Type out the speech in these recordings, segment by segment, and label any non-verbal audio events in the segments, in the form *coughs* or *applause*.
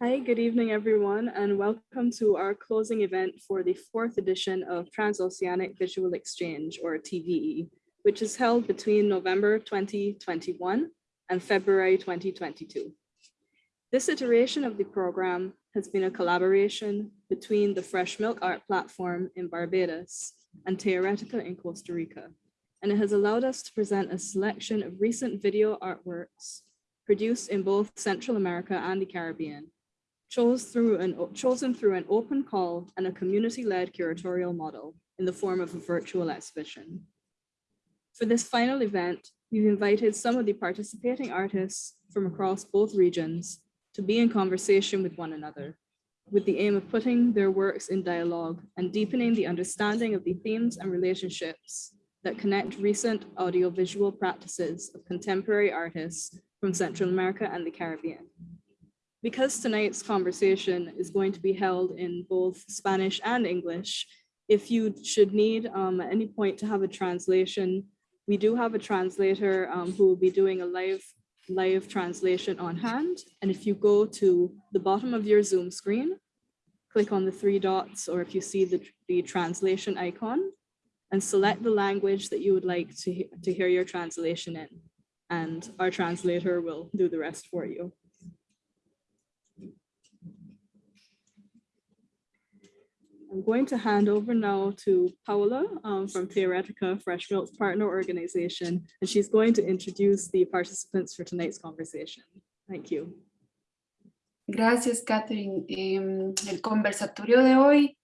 Hi, good evening, everyone, and welcome to our closing event for the fourth edition of Transoceanic Visual Exchange, or TVE, which is held between November 2021 and February 2022. This iteration of the program has been a collaboration between the Fresh Milk Art Platform in Barbados and Teoretica in Costa Rica, and it has allowed us to present a selection of recent video artworks produced in both Central America and the Caribbean, chose through an, chosen through an open call and a community-led curatorial model in the form of a virtual exhibition. For this final event, we've invited some of the participating artists from across both regions to be in conversation with one another, with the aim of putting their works in dialogue and deepening the understanding of the themes and relationships that connect recent audiovisual practices of contemporary artists from Central America and the Caribbean. Because tonight's conversation is going to be held in both Spanish and English, if you should need um, at any point to have a translation, we do have a translator um, who will be doing a live live translation on hand. And if you go to the bottom of your Zoom screen, click on the three dots, or if you see the, the translation icon, and select the language that you would like to, to hear your translation in. And our translator will do the rest for you. I'm going to hand over now to Paula um, from Teoretica Fresh Milk Partner Organization, and she's going to introduce the participants for tonight's conversation. Thank you. Gracias, Catherine. Eh, el conversatorio de hoy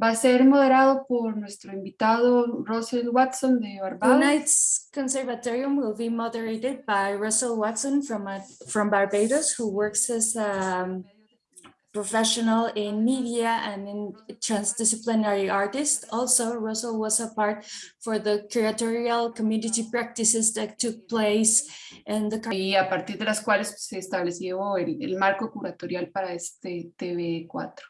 va a ser moderado por nuestro invitado Russell Watson de Barbados. Tonight's conservatorium will be moderated by Russell Watson from, uh, from Barbados, who works as a um, professional in media and in transdisciplinary artist. Also, Russell was a part for the curatorial community practices that took place in the y a partir de las cuales se estableció el, el marco curatorial para este TV4.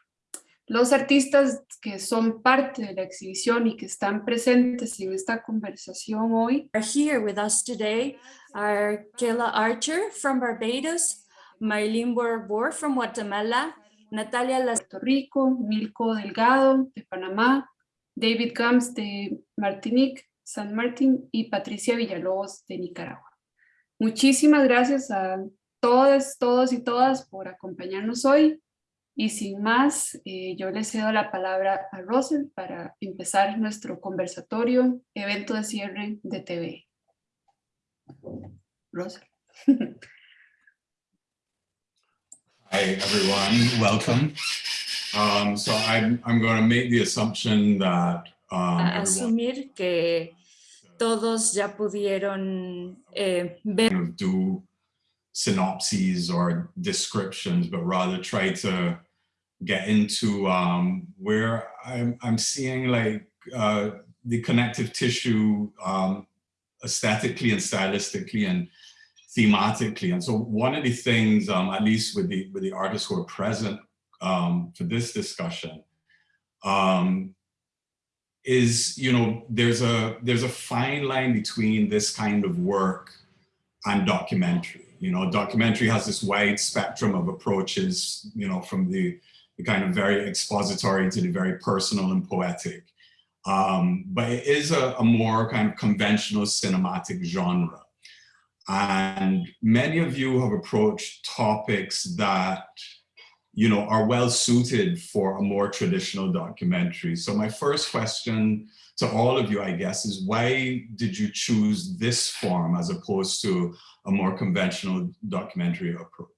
Los artistas que son parte de la exhibición y que están presentes en esta conversación hoy are here with us today are Kayla Archer from Barbados, Marilyn Boror Bor from Guatemala, Natalia Las Rico, Milko Delgado de Panamá, David Gams de Martinique, San Martín y Patricia Villalobos de Nicaragua. Muchísimas gracias a todos, todos y todas por acompañarnos hoy. Y sin más, eh, yo le cedo la palabra a Russell para empezar nuestro conversatorio, evento de cierre de TV. Russell. *laughs* Hi, everyone. Welcome. Um, so I'm, I'm going to make the assumption that um, asumir que todos ya pudieron eh, ver do synopses or descriptions, but rather try to get into um, where I'm, I'm seeing like uh, the connective tissue um, aesthetically and stylistically and thematically. And so one of the things, um, at least with the, with the artists who are present um, for this discussion, um, is, you know, there's a, there's a fine line between this kind of work and documentary. You know, documentary has this wide spectrum of approaches, you know, from the, the kind of very expository to the very personal and poetic. Um, but it is a, a more kind of conventional cinematic genre. And many of you have approached topics that, you know, are well suited for a more traditional documentary. So my first question to all of you, I guess, is why did you choose this form as opposed to a more conventional documentary approach?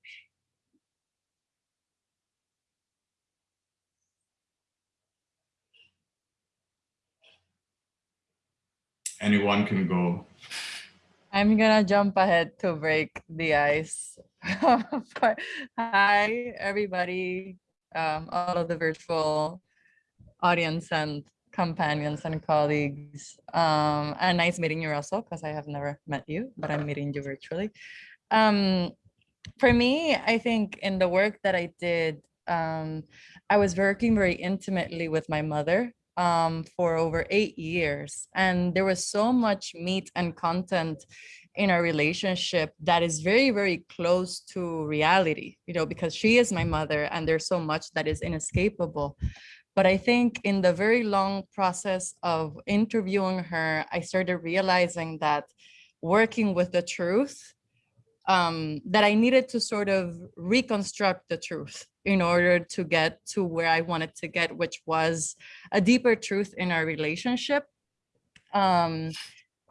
Anyone can go. I'm gonna jump ahead to break the ice. *laughs* Hi, everybody, um, all of the virtual audience and companions and colleagues. Um, and nice meeting you, Russell, because I have never met you, but I'm meeting you virtually. Um, for me, I think in the work that I did, um, I was working very intimately with my mother um, for over eight years. And there was so much meat and content in our relationship that is very, very close to reality, you know, because she is my mother and there's so much that is inescapable. But I think in the very long process of interviewing her, I started realizing that working with the truth, um, that I needed to sort of reconstruct the truth in order to get to where I wanted to get, which was a deeper truth in our relationship. Um,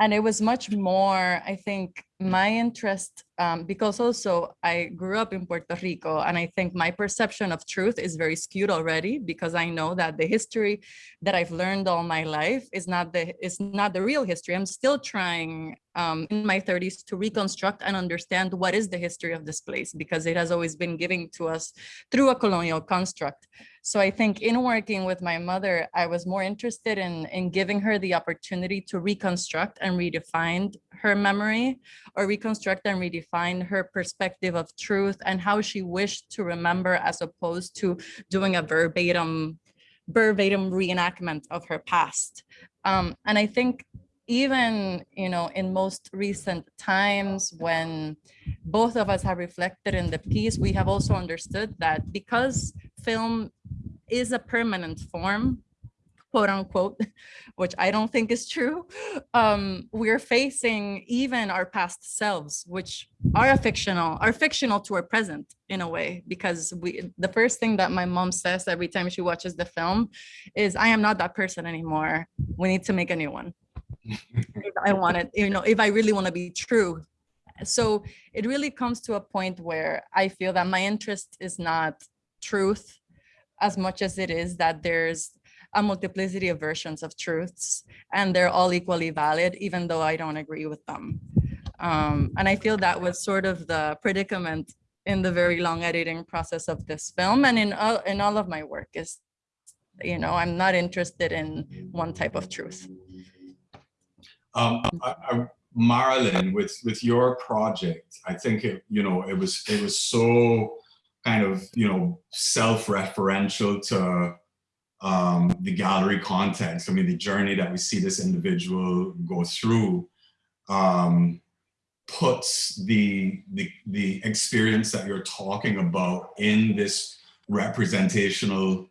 and it was much more, I think, my interest, um, because also I grew up in Puerto Rico, and I think my perception of truth is very skewed already because I know that the history that I've learned all my life is not the is not the real history. I'm still trying um, in my 30s to reconstruct and understand what is the history of this place because it has always been given to us through a colonial construct. So I think in working with my mother, I was more interested in, in giving her the opportunity to reconstruct and redefine her memory or reconstruct and redefine her perspective of truth and how she wished to remember as opposed to doing a verbatim verbatim reenactment of her past. Um, and I think even you know in most recent times when both of us have reflected in the piece we have also understood that because film is a permanent form quote unquote *laughs* which i don't think is true um we're facing even our past selves which are a fictional are fictional to our present in a way because we the first thing that my mom says every time she watches the film is i am not that person anymore. We need to make a new one if I want it, you know, if I really want to be true. So it really comes to a point where I feel that my interest is not truth as much as it is that there's a multiplicity of versions of truths and they're all equally valid, even though I don't agree with them. Um, and I feel that was sort of the predicament in the very long editing process of this film and in all, in all of my work is, you know, I'm not interested in one type of truth. Um, I, I, Marilyn, with with your project, I think it, you know, it was it was so kind of you know self-referential to um, the gallery context. I mean, the journey that we see this individual go through um, puts the, the the experience that you're talking about in this representational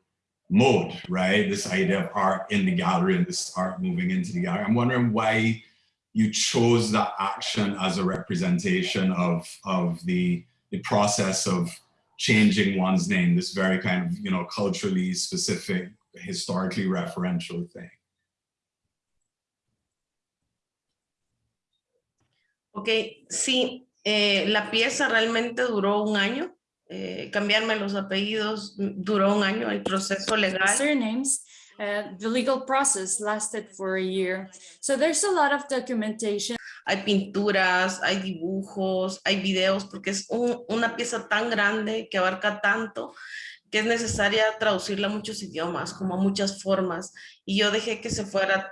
mode, right? This idea of art in the gallery and this art moving into the gallery. I'm wondering why you chose that action as a representation of, of the, the process of changing one's name, this very kind of, you know, culturally specific, historically referential thing. Ok, sí, eh, la pieza realmente duró un año. Eh, cambiarme los apellidos duró un año, el proceso legal. Surnames, uh, the legal process lasted for a year. So there's a lot of documentation. Hay pinturas, hay dibujos, hay videos, porque es un, una pieza tan grande que abarca tanto que es necesaria traducirla a muchos idiomas, como a muchas formas. Y yo dejé que se fuera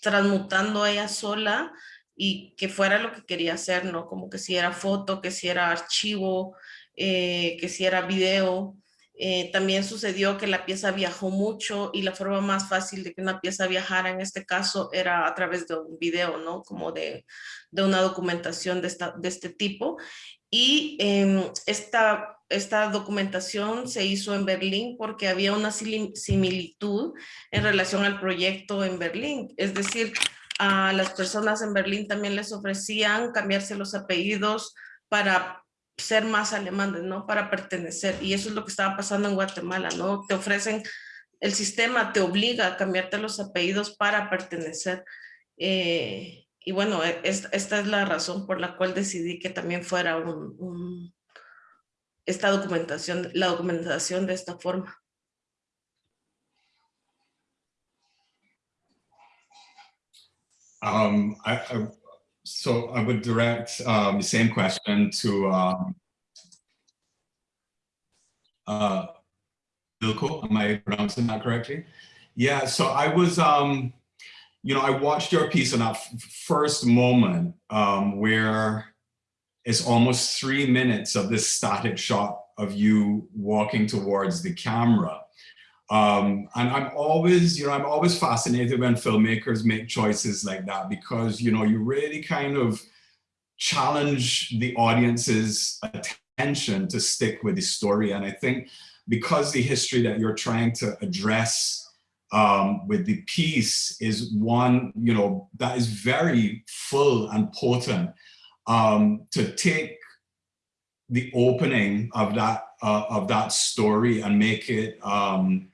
transmutando ella sola y que fuera lo que quería hacer, ¿no? Como que si era foto, que si era archivo, eh, que si era video. Eh, también sucedió que la pieza viajó mucho y la forma más fácil de que una pieza viajara en este caso era a través de un video, ¿no? Como de, de una documentación de, esta, de este tipo. Y eh, esta, esta documentación se hizo en Berlín porque había una similitud en relación al proyecto en Berlín. Es decir, a las personas en Berlín también les ofrecían cambiarse los apellidos para ser más alemanes, ¿no? Para pertenecer. Y eso es lo que estaba pasando en Guatemala, ¿no? Te ofrecen, el sistema te obliga a cambiarte los apellidos para pertenecer. Eh, y bueno, e, esta, esta, es la razón por la cual decidí que también fuera un, un, esta documentación, la documentación de esta forma. Um, I, I, so I would direct um, the same question to um, uh, Milko. Am I pronouncing that correctly? Yeah, so I was, um, you know, I watched your piece in that first moment um, where it's almost three minutes of this static shot of you walking towards the camera. Um, and I'm always, you know, I'm always fascinated when filmmakers make choices like that because, you know, you really kind of challenge the audience's attention to stick with the story. And I think because the history that you're trying to address um, with the piece is one, you know, that is very full and potent um, to take the opening of that uh, of that story and make it um,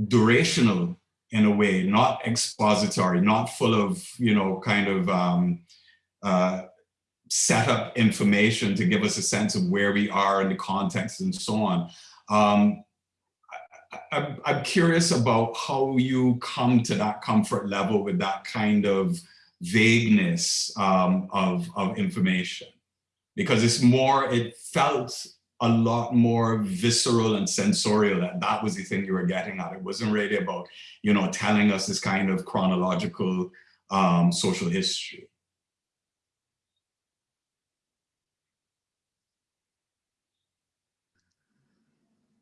durational in a way, not expository, not full of, you know, kind of um, uh, set up information to give us a sense of where we are in the context and so on. Um, I, I'm curious about how you come to that comfort level with that kind of vagueness um, of, of information because it's more, it felt a lot more visceral and sensorial that that was the thing you were getting at. It wasn't really about, you know, telling us this kind of chronological um, social history.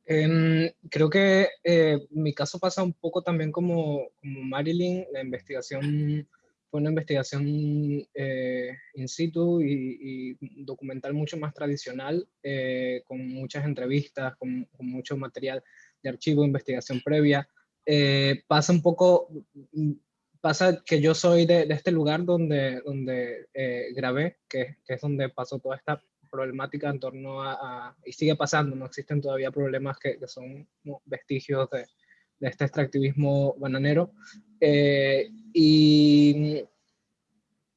Em, creo que eh, mi caso pasa un poco también como, como Marilyn, la investigación fue una investigación eh, in situ y, y, documental mucho más tradicional, eh, con muchas entrevistas, con, con, mucho material de archivo, investigación previa. Eh, pasa un poco, pasa que yo soy de, de este lugar donde, donde eh, grabé, que, que, es donde pasó toda esta problemática en torno a, a, y sigue pasando, no existen todavía problemas que, que son vestigios de, de este extractivismo bananero. Eh, y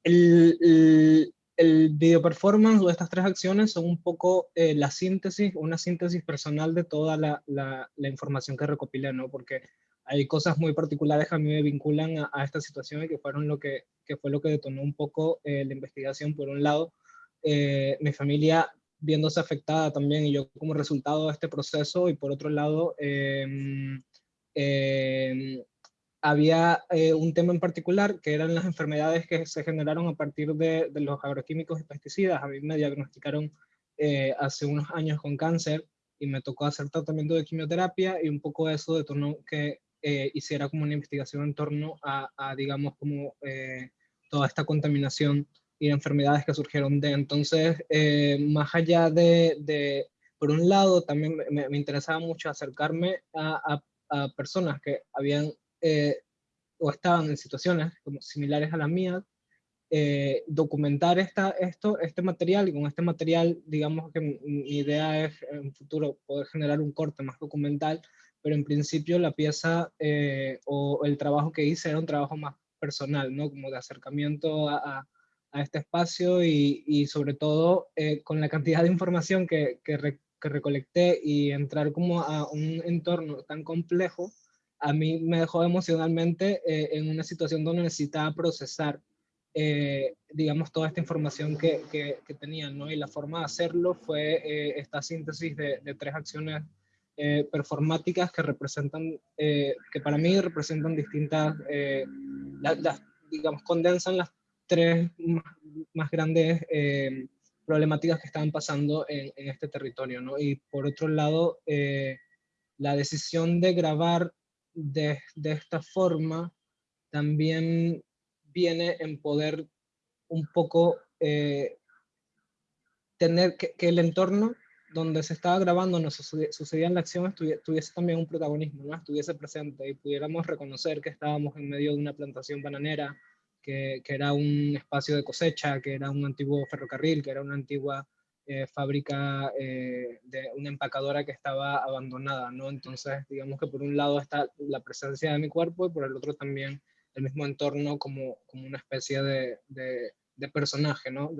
el, el, el, video performance o estas tres acciones son un poco eh, la síntesis, una síntesis personal de toda la, la, la, información que recopilé, ¿no? Porque hay cosas muy particulares que a mí me vinculan a, a esta situación y que, fueron lo que, que fue lo que detonó un poco eh, la investigación. Por un lado, eh, mi familia viéndose afectada también y yo como resultado de este proceso y por otro lado eh, eh, había eh, un tema en particular que eran las enfermedades que se generaron a partir de, de los agroquímicos y pesticidas. A mí me diagnosticaron eh, hace unos años con cáncer y me tocó hacer tratamiento de quimioterapia y un poco eso detonó que eh, hiciera como una investigación en torno a, a digamos, como eh, toda esta contaminación y enfermedades que surgieron de. Entonces, más allá de, de, por un lado, también me, me interesaba mucho acercarme a, a a personas que habían eh, o estaban en situaciones como similares a las mías, eh, documentar esta, esto, este material y con este material, digamos que mi, idea es en futuro poder generar un corte más documental, pero en principio la pieza eh, o el trabajo que hice era un trabajo más personal, ¿no? Como de acercamiento a, a, a este espacio y, y sobre todo eh, con la cantidad de información que, que, que recolecté y entrar como a un entorno tan complejo, a mí me dejó emocionalmente eh, en una situación donde necesitaba procesar, eh, digamos, toda esta información que, que, que, tenía, ¿no? Y la forma de hacerlo fue eh, esta síntesis de, de tres acciones eh, performáticas que representan, eh, que para mí representan distintas, la, la, digamos, condensan las tres más, más grandes problemáticas que estaban pasando en, este territorio, ¿no? Y por otro lado, eh, la decisión de grabar de, esta forma también viene en poder un poco eh, tener que, el entorno donde se estaba grabando, sucedía, sucedía en la acción, tuviese también un protagonismo, ¿no? estuviese presente y pudiéramos reconocer que estábamos en medio de una plantación bananera, que, era un espacio de cosecha, que era un antiguo ferrocarril, que era una antigua eh, fábrica eh, de una empacadora que estaba abandonada, ¿no? Entonces, digamos que por un lado está la presencia de mi cuerpo y por el otro también el mismo entorno como, como una especie de, de, personaje, ¿no?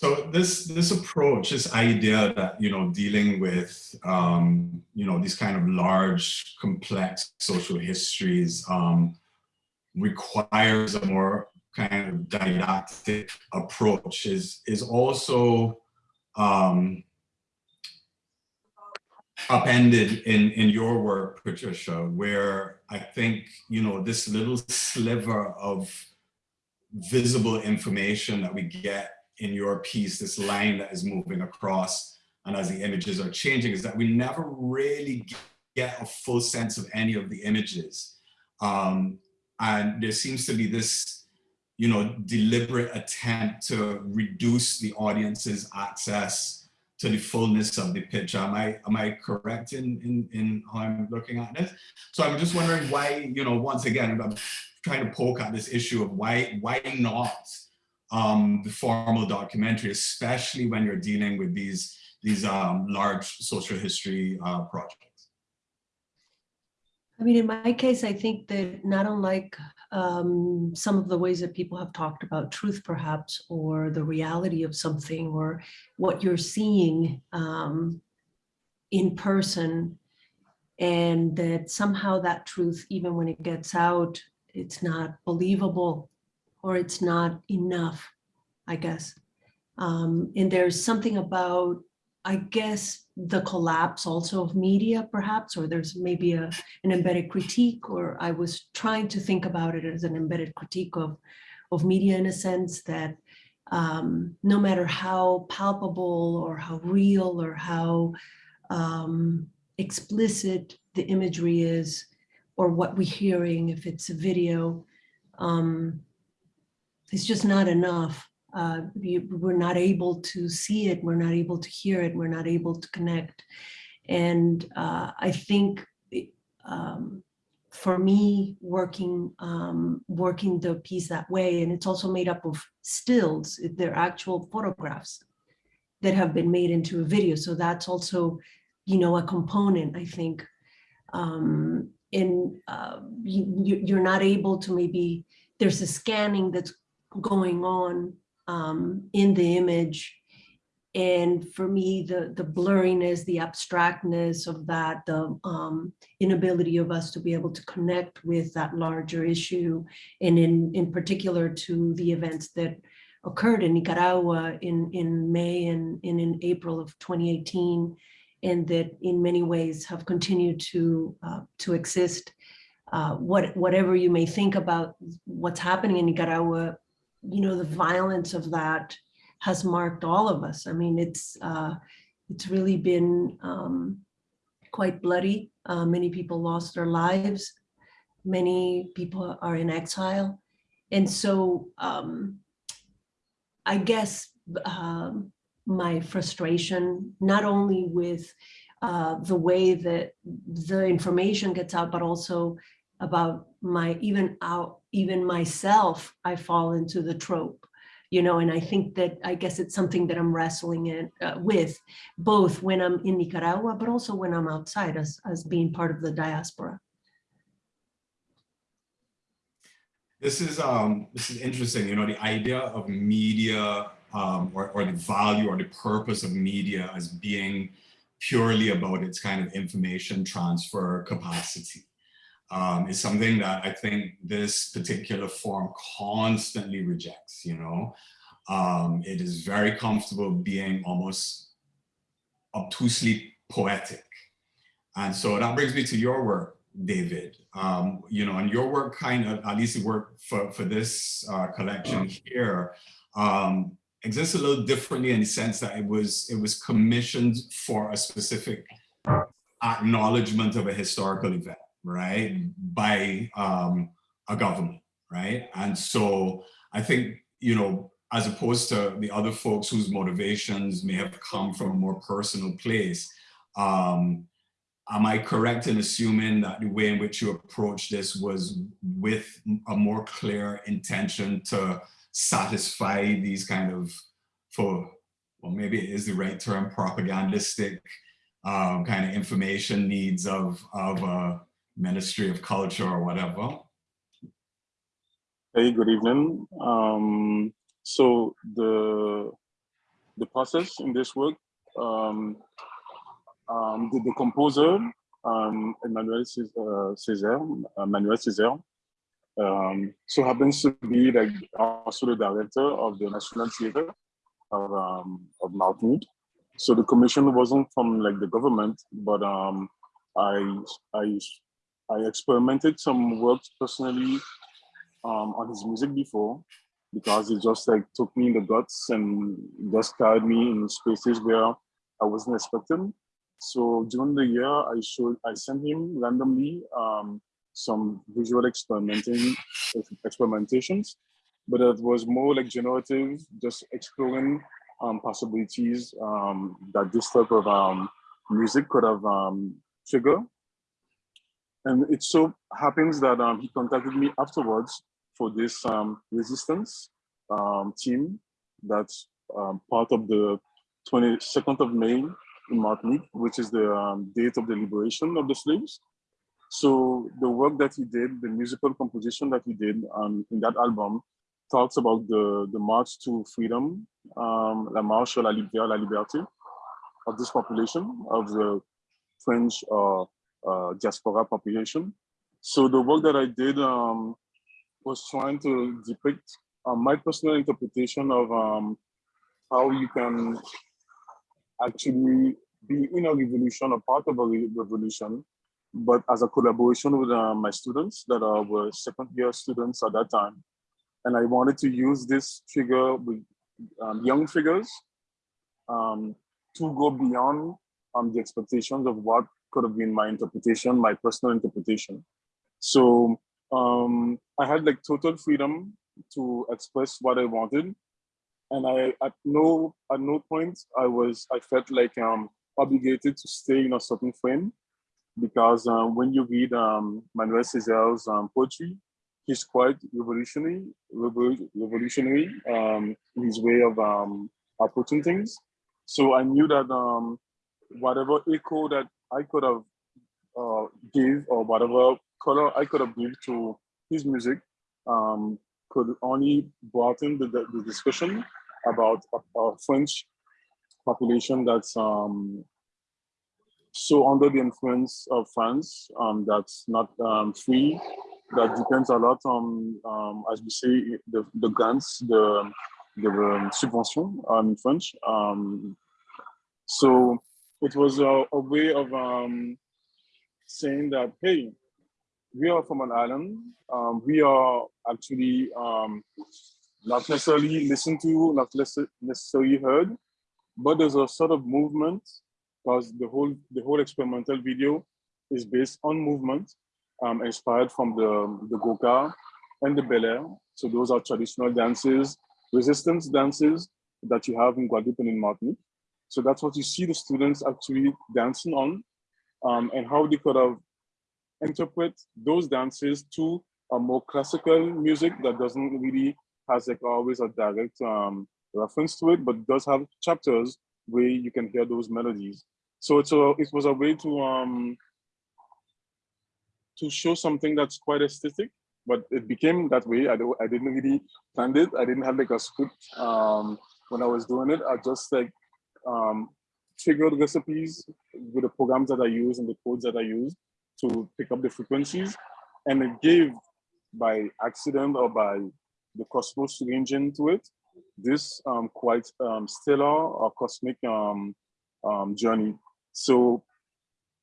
So this this approach, this idea that you know dealing with um, you know these kind of large, complex social histories um, requires a more kind of didactic approach. is is also um, upended in in your work, Patricia, where I think you know this little sliver of visible information that we get in your piece, this line that is moving across and as the images are changing is that we never really get a full sense of any of the images. Um, and there seems to be this, you know, deliberate attempt to reduce the audience's access to the fullness of the picture. Am I, am I correct in, in, in how I'm looking at this? So I'm just wondering why, you know, once again, I'm trying to poke at this issue of why, why not um, the formal documentary, especially when you're dealing with these, these um, large social history uh, projects. I mean, in my case, I think that not unlike um, some of the ways that people have talked about truth, perhaps, or the reality of something, or what you're seeing um, in person, and that somehow that truth, even when it gets out, it's not believable or it's not enough, I guess. Um, and there's something about, I guess, the collapse also of media, perhaps, or there's maybe a, an embedded critique, or I was trying to think about it as an embedded critique of, of media in a sense that um, no matter how palpable or how real or how um, explicit the imagery is, or what we're hearing, if it's a video, um, it's just not enough. Uh, we're not able to see it, we're not able to hear it, we're not able to connect. And uh, I think um, for me, working um, working the piece that way, and it's also made up of stills, they're actual photographs that have been made into a video. So that's also, you know, a component, I think. Um, and uh, you, you're not able to maybe, there's a scanning that's going on um, in the image. And for me, the, the blurriness, the abstractness of that, the um, inability of us to be able to connect with that larger issue, and in, in particular to the events that occurred in Nicaragua in, in May and, and in April of 2018, and that in many ways have continued to, uh, to exist. Uh, what, whatever you may think about what's happening in Nicaragua, you know, the violence of that has marked all of us. I mean, it's uh, it's really been um, quite bloody. Uh, many people lost their lives. Many people are in exile. And so um, I guess um, my frustration, not only with uh, the way that the information gets out, but also about my even out even myself i fall into the trope you know and i think that i guess it's something that i'm wrestling in uh, with both when i'm in nicaragua but also when i'm outside as as being part of the diaspora. This is um this is interesting you know the idea of media um or, or the value or the purpose of media as being purely about its kind of information transfer capacity um, is something that I think this particular form constantly rejects, you know. Um, it is very comfortable being almost obtusely poetic. And so that brings me to your work, David. Um, you know, and your work kind of, at least the work for, for this uh, collection here, um, exists a little differently in the sense that it was, it was commissioned for a specific acknowledgement of a historical event right, by um, a government, right? And so I think, you know, as opposed to the other folks whose motivations may have come from a more personal place, um, am I correct in assuming that the way in which you approach this was with a more clear intention to satisfy these kind of, for, well, maybe it is the right term, propagandistic um, kind of information needs of, of uh, Ministry of Culture or whatever. Hey, good evening. Um, so the the process in this work, um, um, the, the composer, um, Emmanuel uh, Manuel Césaire, um, so happens to be like also the director of the National Theatre of, um, of Martinique. So the commission wasn't from like the government, but um, I, I I experimented some works personally um, on his music before. because it just like took me in the guts and just carried me in spaces where I wasn't expecting. So during the year, I showed, I sent him randomly um, some visual experimenting experimentations, but it was more like generative, just exploring um, possibilities um, that this type of um, music could have um, triggered. And it so happens that um, he contacted me afterwards for this um, resistance um, team that's um, part of the 22nd of May in Martinique, which is the um, date of the liberation of the slaves. So the work that he did, the musical composition that he did um, in that album talks about the, the march to freedom, la marche à la, liberté, la liberté of this population, of the French uh, uh, diaspora population. So the work that I did um, was trying to depict uh, my personal interpretation of um, how you can actually be in a revolution, a part of a re revolution, but as a collaboration with uh, my students that were second year students at that time. And I wanted to use this figure with um, young figures um, to go beyond um, the expectations of what could have been my interpretation, my personal interpretation. So um, I had like total freedom to express what I wanted. And I, at no, at no point I was, I felt like um, obligated to stay in a certain frame because um, when you read um, Manuel Césaire's um, poetry, he's quite revolutionary, revolutionary um, in his way of um, approaching things. So I knew that um, whatever echo that I could have uh, give or whatever color I could have given to his music um, could only broaden the, the, the discussion about a, a, French population that's um, so under the influence of France um, that's not um, free, that depends a lot on, um, as we say, the, the grants, the, the um, subvention um, in French. Um, so it was a, a way of um, saying that, hey, we are from an island. Um, we are actually um, not necessarily listened to, not necessarily heard, but there's a sort of movement because the whole the whole experimental video is based on movement, um, inspired from the the gwoka and the belair. So those are traditional dances, resistance dances that you have in Guadeloupe and in Martinique. So that's what you see the students actually dancing on um, and how they could have interpret those dances to a more classical music that doesn't really has like always a direct um, reference to it, but does have chapters where you can hear those melodies. So it's a, it was a way to um, to show something that's quite aesthetic, but it became that way. I, I didn't really plan it. I didn't have like a script um, when I was doing it. I just like um, figured recipes with the programs that I use and the codes that I use to pick up the frequencies. And it gave by accident or by the cosmos engine to it, this um, quite um, stellar or cosmic um, um, journey. So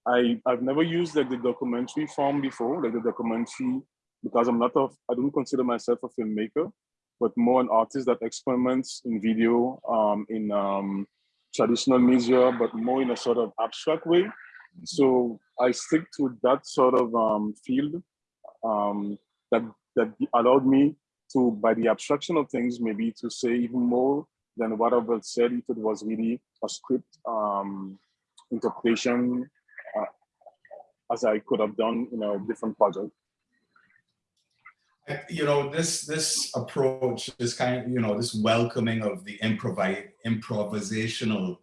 I, I've never used like the documentary form before, like the documentary, because I'm not a, I don't consider myself a filmmaker, but more an artist that experiments in video, um, in um, traditional media, but more in a sort of abstract way. So I stick to that sort of um, field um, that that allowed me to, by the abstraction of things, maybe to say even more than what I would said if it was really a script um, interpretation, uh, as I could have done in a different project. You know, this this approach, this kind of, you know, this welcoming of the improvi improvisational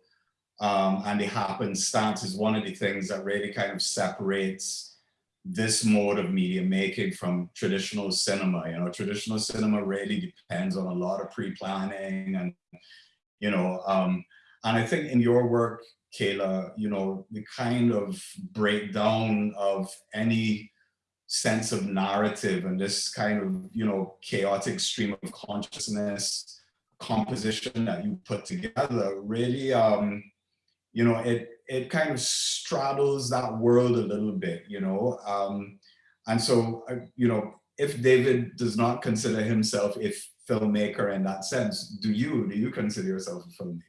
um, and the happenstance is one of the things that really kind of separates this mode of media making from traditional cinema. You know, traditional cinema really depends on a lot of pre-planning and, you know, um, and I think in your work, Kayla, you know, the kind of breakdown of any sense of narrative and this kind of, you know, chaotic stream of consciousness composition that you put together really, um, you know, it it kind of straddles that world a little bit, you know. Um, and so, uh, you know, if David does not consider himself a filmmaker in that sense. Do you, do you consider yourself a filmmaker?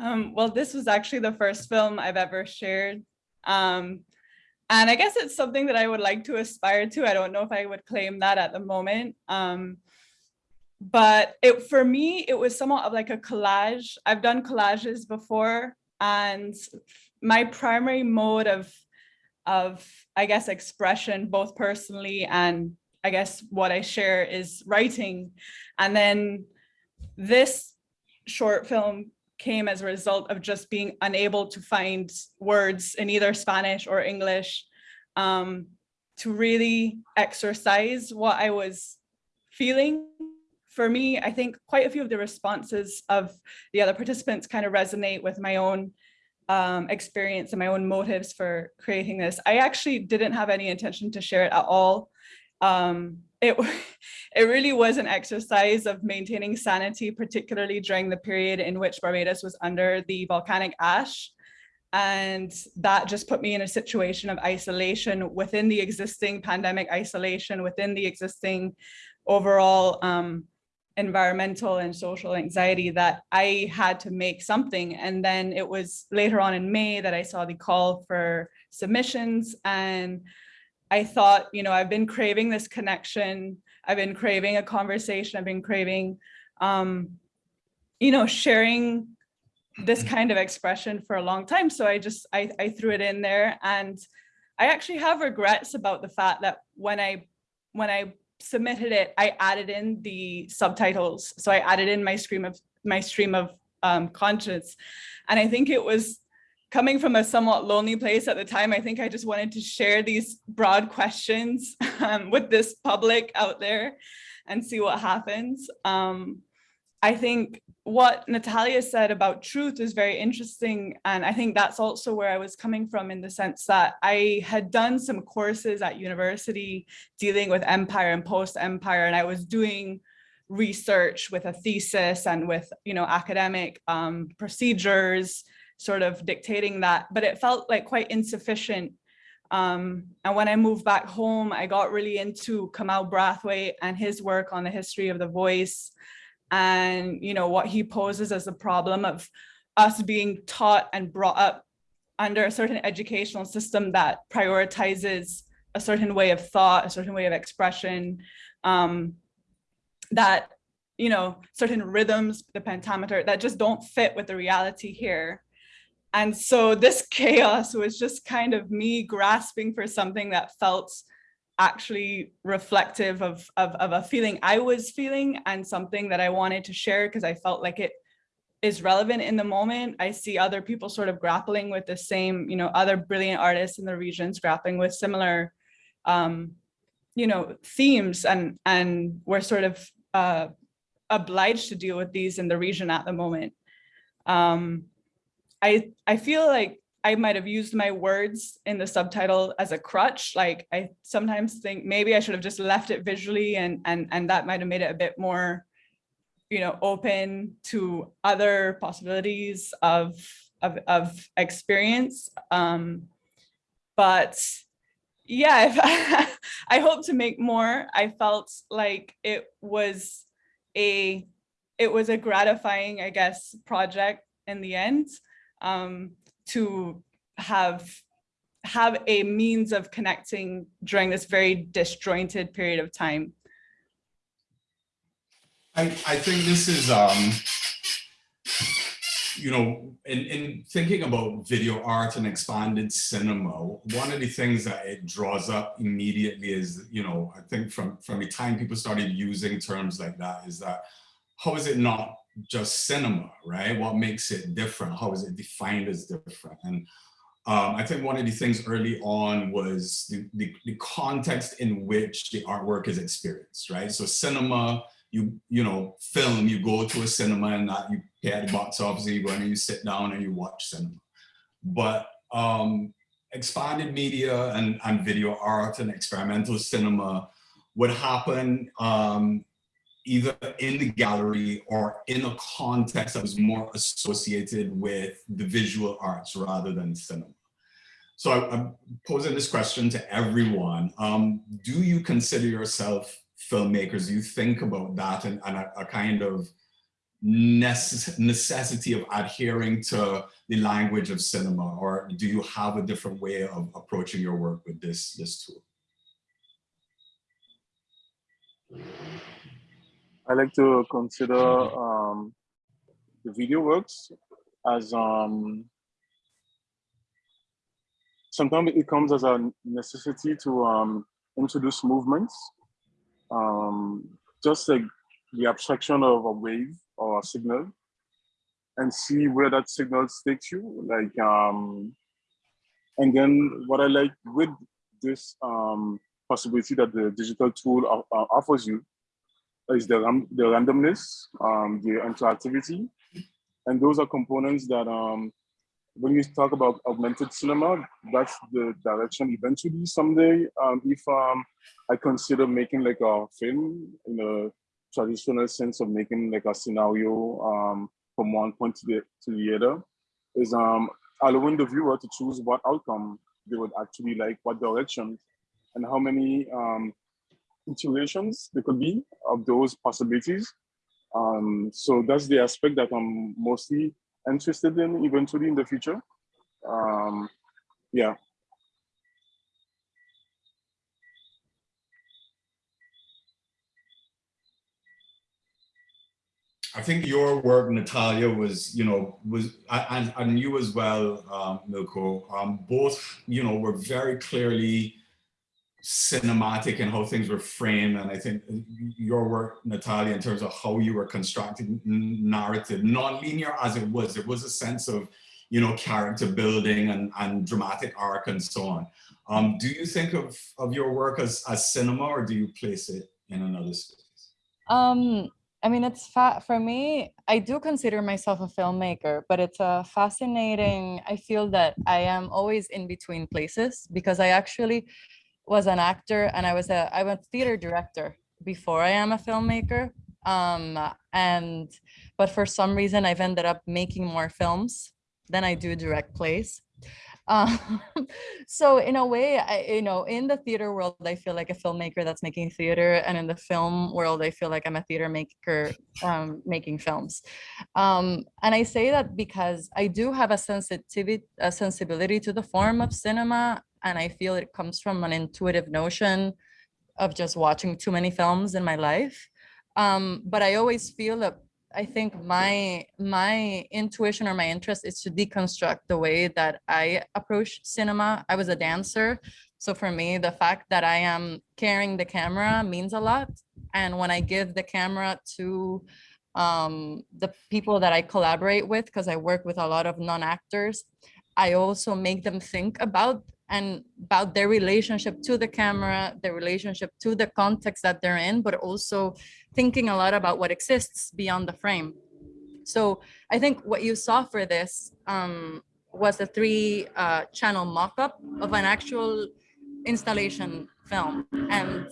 Um, well, this was actually the first film I've ever shared. Um, and I guess it's something that I would like to aspire to. I don't know if I would claim that at the moment. Um, but it for me, it was somewhat of like a collage. I've done collages before and my primary mode of, of I guess, expression, both personally and I guess what I share is writing. And then this short film came as a result of just being unable to find words in either Spanish or English um, to really exercise what I was feeling. For me, I think quite a few of the responses of the other participants kind of resonate with my own um, experience and my own motives for creating this. I actually didn't have any intention to share it at all. Um, it, *laughs* it really was an exercise of maintaining sanity, particularly during the period in which Barbados was under the volcanic ash. And that just put me in a situation of isolation within the existing pandemic isolation, within the existing overall um, environmental and social anxiety that I had to make something. And then it was later on in May that I saw the call for submissions and I thought, you know, I've been craving this connection. I've been craving a conversation. I've been craving, um, you know, sharing this kind of expression for a long time. So I just, I, I threw it in there and I actually have regrets about the fact that when I, when I submitted it, I added in the subtitles. So I added in my stream of, my stream of um, conscience. And I think it was coming from a somewhat lonely place at the time, I think I just wanted to share these broad questions um, with this public out there and see what happens. Um, I think what Natalia said about truth is very interesting. And I think that's also where I was coming from in the sense that I had done some courses at university dealing with empire and post-empire, and I was doing research with a thesis and with, you know, academic um, procedures, sort of dictating that, but it felt like quite insufficient. Um, and when I moved back home, I got really into Kamau Brathwaite and his work on the history of the voice and, you know, what he poses as a problem of us being taught and brought up under a certain educational system that prioritizes a certain way of thought, a certain way of expression, um, that, you know, certain rhythms, the pentameter, that just don't fit with the reality here. And so this chaos was just kind of me grasping for something that felt actually reflective of, of, of a feeling I was feeling and something that I wanted to share because I felt like it is relevant in the moment. I see other people sort of grappling with the same, you know, other brilliant artists in the regions grappling with similar, um, you know, themes and, and we're sort of uh, obliged to deal with these in the region at the moment. Um, I, I feel like I might have used my words in the subtitle as a crutch. Like I sometimes think maybe I should have just left it visually and, and, and that might have made it a bit more, you know, open to other possibilities of, of, of experience. Um, but yeah, *laughs* I hope to make more. I felt like it was a, it was a gratifying, I guess, project in the end um, to have have a means of connecting during this very disjointed period of time. I, I think this is, um, you know, in, in thinking about video art and expanded cinema, one of the things that it draws up immediately is, you know, I think from, from the time people started using terms like that is that, how is it not just cinema, right? What makes it different? How is it defined as different? And um, I think one of the things early on was the, the, the, context in which the artwork is experienced, right? So cinema, you you know, film, you go to a cinema and that you pay at the box office you go and you sit down and you watch cinema. But um, expanded media and, and video art and experimental cinema would happen um, either in the gallery or in a context that was more associated with the visual arts rather than cinema. So I, am posing this question to everyone. Um, do you consider yourself filmmakers, do you think about that and, and a, a kind of necess necessity of adhering to the language of cinema, or do you have a different way of approaching your work with this, this tool? I like to consider um, the video works as um, sometimes it comes as a necessity to um, introduce movements, um, just like the abstraction of a wave or a signal, and see where that signal takes you. Like, um, and then what I like with this um, possibility that the digital tool uh, offers you is the, ram the randomness, um, the interactivity. And those are components that um, when you talk about augmented cinema, that's the direction eventually someday. Um, if um, I consider making like a film in a traditional sense of making like a scenario um, from one point to the, to the other, is um, allowing the viewer to choose what outcome they would actually like, what direction, and how many um, iterations there could be of those possibilities. Um, so that's the aspect that I'm mostly interested in eventually in the future. Um, yeah. I think your work, Natalia, was, you know, was, and, and you as well, um, Milko, um, both, you know, were very clearly cinematic and how things were framed. And I think your work, Natalia, in terms of how you were constructing narrative, non-linear as it was, there was a sense of, you know, character building and, and dramatic arc and so on. Um, do you think of, of your work as, as cinema or do you place it in another space? Um, I mean, it's for me, I do consider myself a filmmaker, but it's a fascinating, I feel that I am always in between places because I actually was an actor and I was a, I was theater director before I am a filmmaker. Um, and, but for some reason I've ended up making more films than I do direct plays. *laughs* Um, so in a way, I, you know, in the theater world, I feel like a filmmaker that's making theater, and in the film world, I feel like I'm a theater maker um, making films. Um, and I say that because I do have a sensitivity, a sensibility to the form of cinema, and I feel it comes from an intuitive notion of just watching too many films in my life. Um, but I always feel that I think my my intuition or my interest is to deconstruct the way that I approach cinema. I was a dancer. So for me, the fact that I am carrying the camera means a lot. And when I give the camera to um, the people that I collaborate with, because I work with a lot of non-actors, I also make them think about and about their relationship to the camera, their relationship to the context that they're in, but also thinking a lot about what exists beyond the frame. So I think what you saw for this um, was a three uh, channel mock-up of an actual installation film. And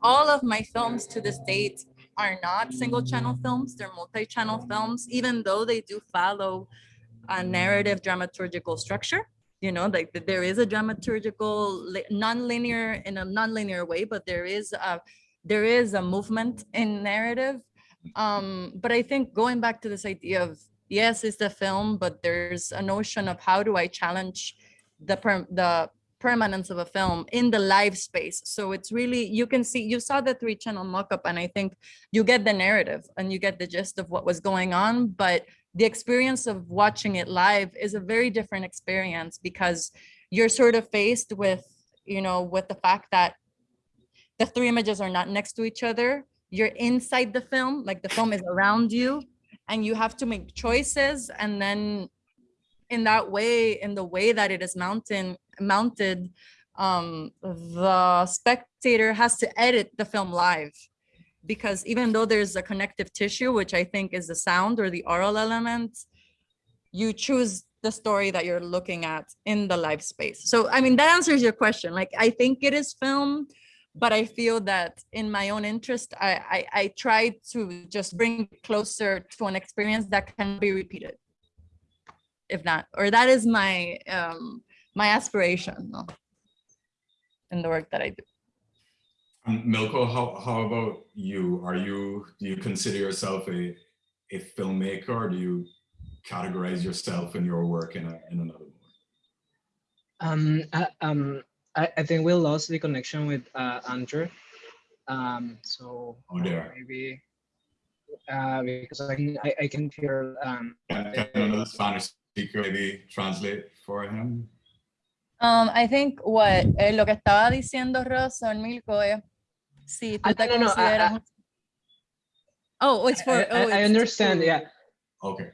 all of my films to this date are not single channel films, they're multi-channel films, even though they do follow a narrative dramaturgical structure you know like there is a dramaturgical non-linear in a non-linear way but there is a there is a movement in narrative. Um but i think going back to this idea of yes it's the film but there's a notion of how do i challenge the per the permanence of a film in the live space. So it's really you can see you saw the three channel mock-up and i think you get the narrative and you get the gist of what was going on but the experience of watching it live is a very different experience because you're sort of faced with, you know, with the fact that the three images are not next to each other. You're inside the film, like the film is around you and you have to make choices. And then in that way, in the way that it is mountain, mounted, um, the spectator has to edit the film live because even though there's a connective tissue, which I think is the sound or the oral element, you choose the story that you're looking at in the live space. So, I mean, that answers your question. Like, I think it is film, but I feel that in my own interest, I, I, I try to just bring closer to an experience that can be repeated. If not, or that is my, um, my aspiration in the work that I do. Um, Milko, how, how about you? Are you, do you consider yourself a, a filmmaker or do you categorize yourself and your work in, a, in another way? Um, I, um, I, I think we lost the connection with uh, Andrew. Um, so Oh, there. maybe uh, because I can, I, I can hear um, Can, can another Spanish speaker maybe translate for him? Um, I think what eh, lo que estaba diciendo Rosa Milko es tú Ah, te no, no, no, I- consideras I- un- Oh, it's for I, oh, I- understand, to- yeah. Okay.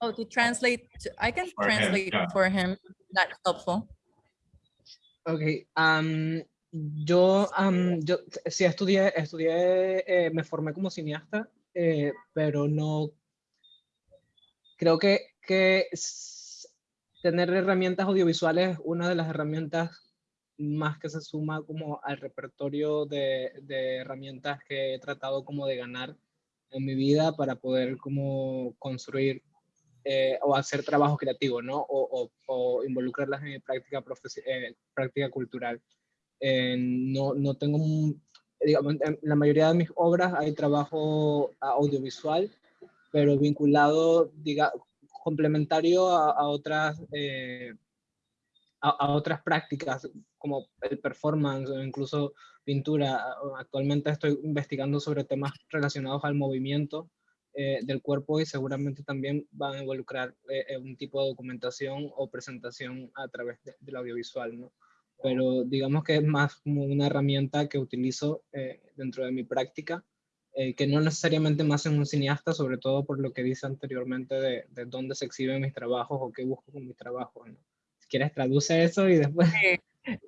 Oh, to translate, to- I can For him, translate yeah. for him. That's helpful. Ok, am, yo, am, yo sí estudié, estudié, eh, me formé como cineasta, eh, pero no, creo que, que tener herramientas audiovisuales es una de las herramientas más que se suma como al repertorio de, de herramientas que he tratado como de ganar en mi vida para poder como construir eh, o hacer trabajo creativo, ¿no? O, o- o involucrarlas en mi práctica, eh, práctica cultural. Eh, no, no tengo, digamos, en la mayoría de mis obras hay trabajo audiovisual, pero vinculado, diga, complementario a, a otras, eh, a, a otras prácticas como el performance o incluso pintura. Actualmente estoy investigando sobre temas relacionados al movimiento eh, del cuerpo y seguramente también van a involucrar eh, eh, un tipo de documentación o presentación a través de- del audiovisual, ¿no? Pero digamos que es más como una herramienta que utilizo eh, dentro de mi práctica, eh, que no necesariamente más en un cineasta, sobre todo por lo que dice anteriormente de, de dónde se exhiben mis trabajos o qué busco con mis trabajos, ¿no? Quieres traduce eso y después...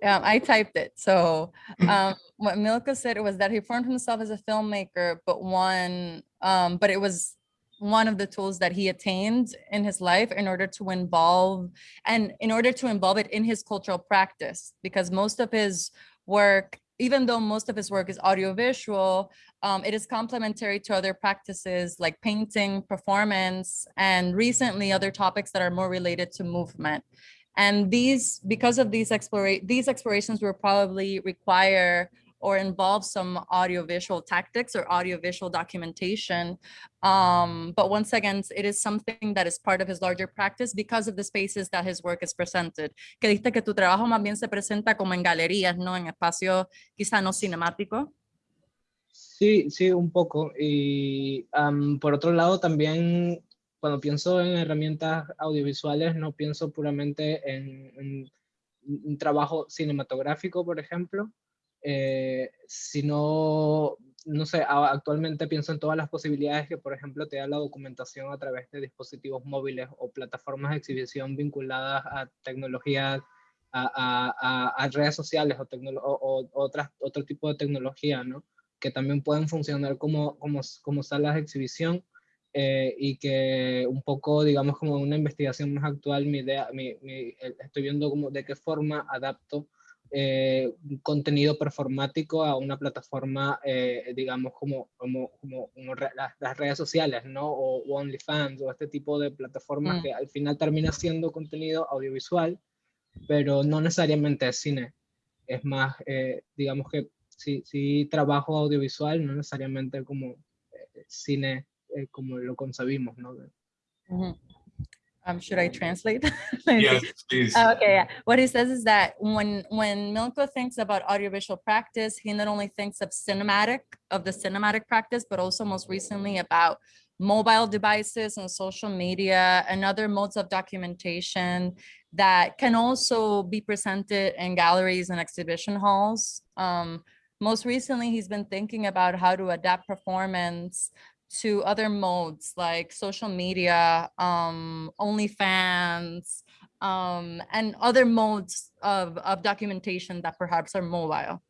Um, I typed it. So *laughs* um, what Milko said was that he formed himself as a filmmaker, but one, um, but it was one of the tools that he attained in his life in order to involve and in order to involve it in his cultural practice, because most of his work, even though most of his work is audiovisual, um, it is complementary to other practices like painting, performance, and recently other topics that are more related to movement. And these, because of these explora, these explorations will probably require or involve some audiovisual tactics or audiovisual documentation. Um, but once again, it is something that is part of his larger practice because of the spaces that his work is presented. Que dijiste que tu trabajo más bien se presenta como en galerías, no en espacio quizá no cinemático. Sí, sí, un poco. Y am, por otro lado, también cuando pienso en herramientas audiovisuales, no pienso puramente en, un trabajo cinematográfico, por ejemplo, eh, sino, no sé, actualmente pienso en todas las posibilidades que, por ejemplo, te da la documentación a través de dispositivos móviles o plataformas de exhibición vinculadas a tecnologías, a, a- a- redes sociales o, o- o otras, otro tipo de tecnología, ¿no? que también pueden funcionar como, como, como salas de exhibición eh, y que un poco, digamos, como una investigación más actual, mi idea, mi, mi- estoy viendo como de qué forma adapto eh, un contenido performático a una plataforma, eh, digamos, como, como, como, como re- las, las redes sociales, ¿no? O, o OnlyFans o este tipo de plataformas Mm. que al final termina siendo contenido audiovisual, pero no necesariamente es cine. Es más, eh, digamos que sí, sí trabajo audiovisual, no necesariamente como cine eh, como lo concebimos, ¿no? Mhm. Um, should I translate? *laughs* Yes, please. Oh, Okay, yeah. what he says is that when when Milko thinks about audiovisual practice, he not only thinks of cinematic of the cinematic practice, but also most recently about mobile devices and social media and other modes of documentation that can also be presented in galleries and exhibition halls. Um, most recently, he's been thinking about how to adapt performance to other modes like social media, um, OnlyFans, um, and other modes of, of documentation that perhaps are mobile,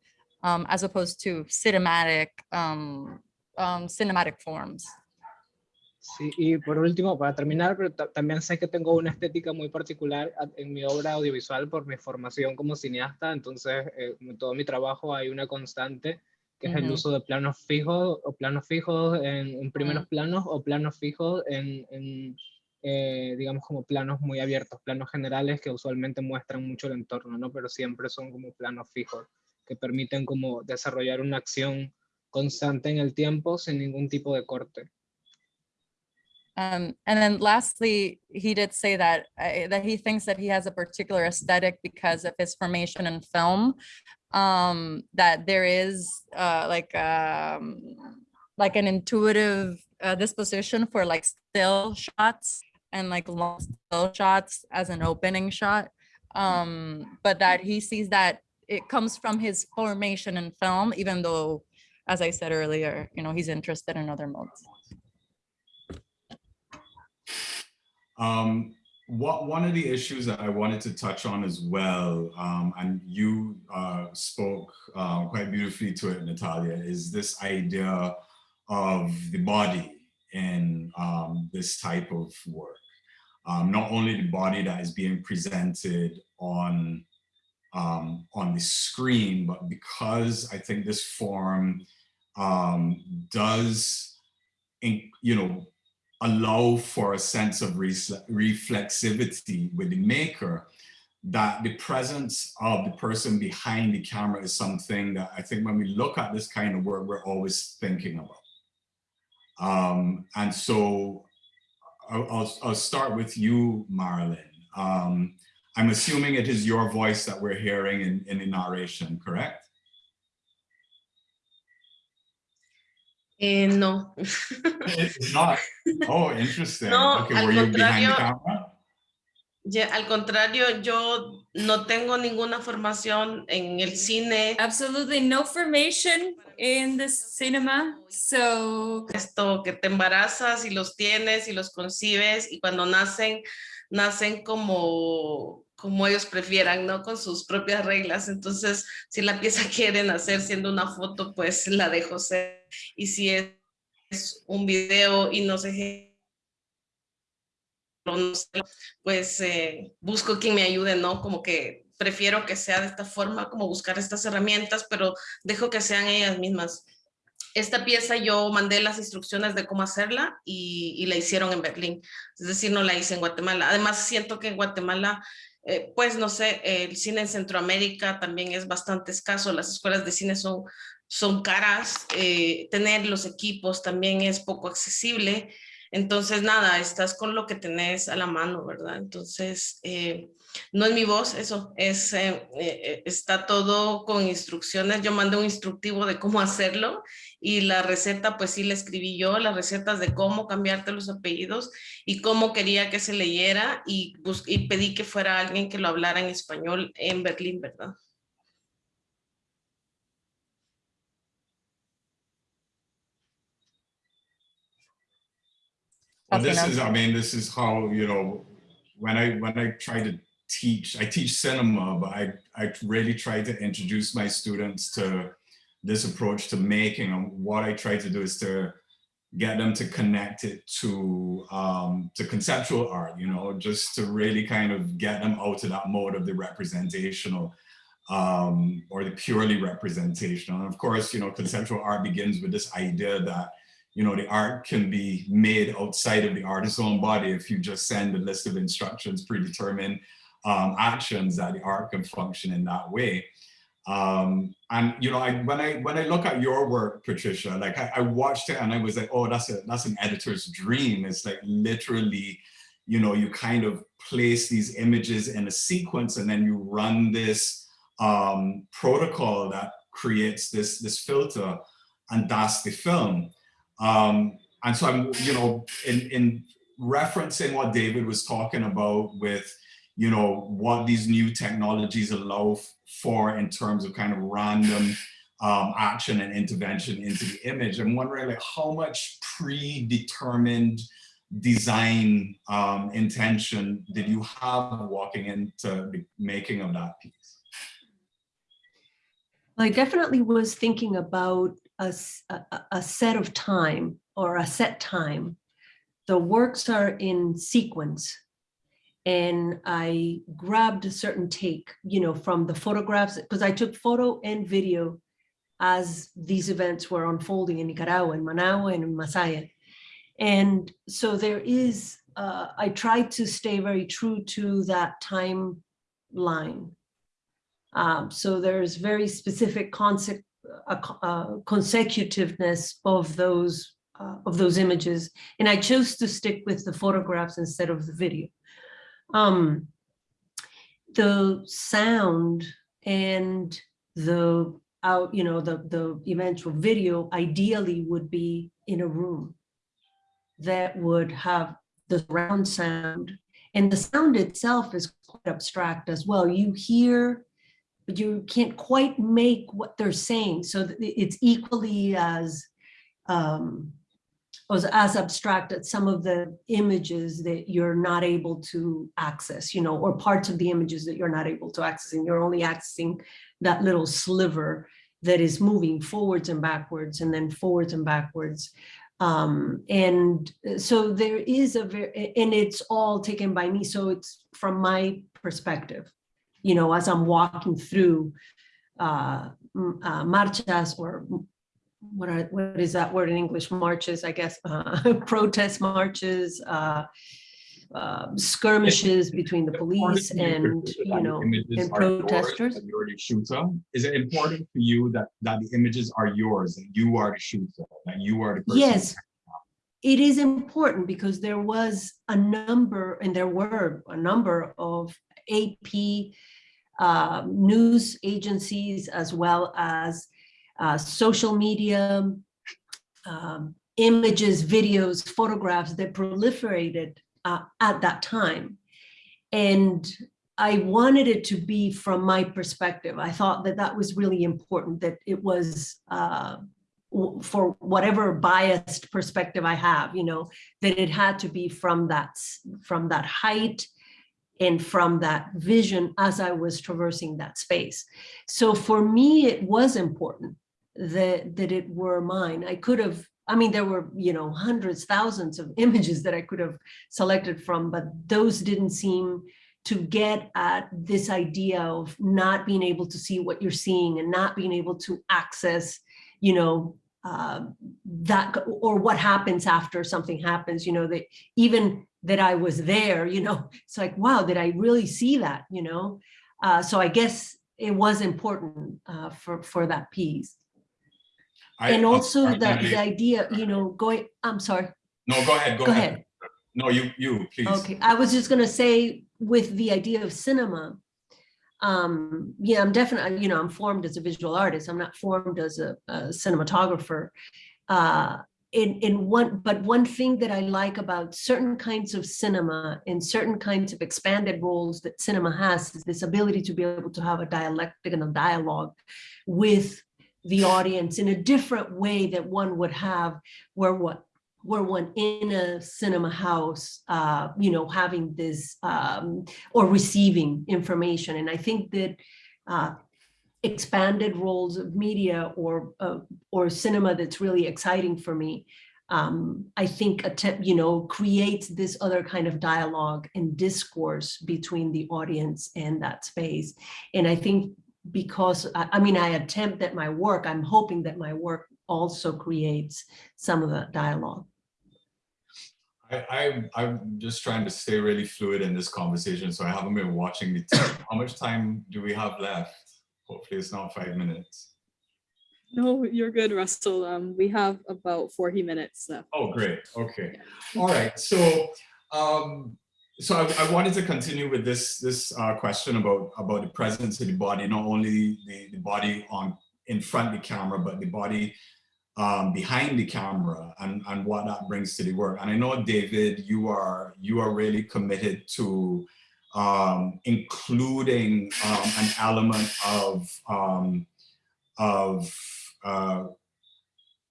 um, as opposed to cinematic, um, um, cinematic forms. Sí, y por último, para terminar, pero también sé que tengo una estética muy particular en mi obra audiovisual por mi formación como cineasta, entonces eh, en todo mi trabajo hay una constante que es el Ujú. uso de planos fijos o planos fijos en, en primeros Mm. planos o planos fijos en, en, eh, digamos, como planos muy abiertos, planos generales que usualmente muestran mucho el entorno, ¿no? Pero siempre son como planos fijos. que permiten como desarrollar una acción constante en el tiempo sin ningún tipo de corte. Um, and then lastly, he did say that uh, that he thinks that he has a particular aesthetic because of his formation in film. Um, that there is uh, like um, like an intuitive uh, disposition for like still shots and like long still shots as an opening shot. Um, but that he sees that it comes from his formation in film, even though, as I said earlier, you know, he's interested in other modes. Um, what one of the issues that I wanted to touch on as well, um, and you uh, spoke uh, quite beautifully to it, Natalia, is this idea of the body in um, this type of work. Um, not only the body that is being presented on um, on the screen, but because I think this form um, does, in, you know, allow for a sense of refle- reflexivity with the maker, that the presence of the person behind the camera is something that I think when we look at this kind of work, we're always thinking about. Um, and so I'll, I'll, I'll start with you, Marilyn. Um, I'm assuming it is your voice that we're hearing in, in the narration, correct? Eh, no. It's not. Oh, interesting. No, okay, al were you behind the contrario- camera? Ya, al contrario, yo no tengo ninguna formación en el cine, Absolutely no formation in the cinema. So esto que te embarazas y los tienes y los concibes y cuando nacen, nacen como, como ellos prefieran, ¿no? Con sus propias reglas. Entonces, si la pieza *laughs* quieren hacer siendo una foto, pues la dejo ser. Y si es un video y no sé pues eh, busco quien me ayude, ¿no? Como que prefiero que sea de esta forma, como buscar estas herramientas, pero dejo que sean ellas mismas. Esta pieza yo mandé las instrucciones de cómo hacerla y, y la hicieron en Berlín, es decir, no la hice en Guatemala. Además, siento que en Guatemala, eh, pues no sé, el cine en Centroamérica también es bastante escaso, las escuelas de cine son, son caras, eh, tener los equipos también es poco accesible. Entonces, nada, estás con lo que tenés a la mano, ¿verdad? Entonces, eh, no es mi voz, eso, es, eh, eh, está todo con instrucciones. Yo mandé un instructivo de cómo hacerlo y la receta, pues sí la escribí yo, las recetas de cómo cambiarte los apellidos y cómo quería que se leyera y, y pedí que fuera alguien que lo hablara en español en Berlín, ¿verdad? Well, this is, I mean, this is how, you know, when I when I try to teach, I teach cinema, but I, I really try to introduce my students to this approach to making. And what I try to do is to get them to connect it to um, to conceptual art, you know, just to really kind of get them out of that mode of the representational um, or the purely representational. And of course, you know, conceptual art begins with this idea that you know, the art can be made outside of the artist's own body if you just send a list of instructions, predetermined um, actions that the art can function in that way. Um, and you know, I, when I when I look at your work, Patricia, like I, I watched it and I was like, oh, that's a that's an editor's dream. It's like literally, you know, you kind of place these images in a sequence and then you run this um, protocol that creates this this filter, and that's the film. Um, and so I'm, you know, in, in referencing what David was talking about with, you know, what these new technologies allow for in terms of kind of random um, action and intervention into the image. I'm wondering like how much predetermined design um, intention did you have walking into the making of that piece? I definitely was thinking about a a set of time or a set time. The works are in sequence. And I grabbed a certain take, you know, from the photographs, because I took photo and video as these events were unfolding in Nicaragua, in Managua, and in Masaya. And so there is, uh, I tried to stay very true to that timeline Um, so there's very specific concept, uh, uh, consecutiveness of those uh, of those images, and I chose to stick with the photographs instead of the video. Um, the sound and the out, you know, the the eventual video ideally would be in a room that would have the surround sound and the sound itself is quite abstract as well. You hear, but you can't quite make what they're saying. So it's equally as um, as, as abstract as some of the images that you're not able to access, you know, or parts of the images that you're not able to access, and you're only accessing that little sliver that is moving forwards and backwards and then forwards and backwards. Um, and so there is a very, and it's all taken by me. So it's from my perspective, you know, as I'm walking through uh, uh, marchas or what are, what is that word in English? Marches, I guess, *laughs* uh, protest marches, uh, uh, skirmishes between the police and, you know, and protesters. You're the shooter. Is it important for you that, that the images are yours and you are the shooter, that you are the person? Yes, it is important because there was a number, and there were a number of AP uh, news agencies as well as uh, social media, um, images, videos, photographs that proliferated uh, at that time. And I wanted it to be from my perspective. I thought that that was really important, that it was uh, for whatever biased perspective I have, you know, that it had to be from that, from that height and from that vision as I was traversing that space. So for me, it was important that, that it were mine. I could have, I mean, there were, you know, hundreds, thousands of *laughs* images that I could have selected from, but those didn't seem to get at this idea of not being able to see what you're seeing and not being able to access, you know, uh, that or what happens after something happens, you know, that even that I was there, you know, *laughs* it's like, wow, did I really see that, you know? Uh, so I guess it was important uh, for, for that piece. I- And also the, the idea, you know, going, I'm sorry. No, go ahead, go Go ahead. ahead. No, you, you, please. Okay, I was just gonna say with the idea of cinema, um, yeah, I'm definitely, you know, I'm formed as a visual artist. I'm not formed as a, a cinematographer. Uh, in, in one, but one thing that I like about certain kinds of cinema and certain kinds of expanded roles that cinema has is this ability to be able to have a dialectic and a dialogue with the audience in a different way that one would have where what were one in a cinema house, uh, you know, having this um, or receiving information. And I think that uh, expanded roles of media or uh, or cinema that's really exciting for me. Um, I think attempt, you know, creates this other kind of dialogue and discourse between the audience and that space. And I think because I, I mean, I attempt at my work, I'm hoping that my work also creates some of that dialogue. I, I, I'm just trying to stay really fluid in this conversation, so I haven't been watching the *coughs* time. How much time do we have left? Hopefully it's not five minutes. No, you're good, Russell. Um, we have about 40 minutes left. Oh, great, okay. All right, so, um, so I, I wanted to continue with this, this uh, question about, about the presence of the body, not only the, the body on, in front of the camera, but the body um, behind the camera and, and what that brings to the work. And I know, David, you are, you are really committed to um, including um, an element of, um, of uh,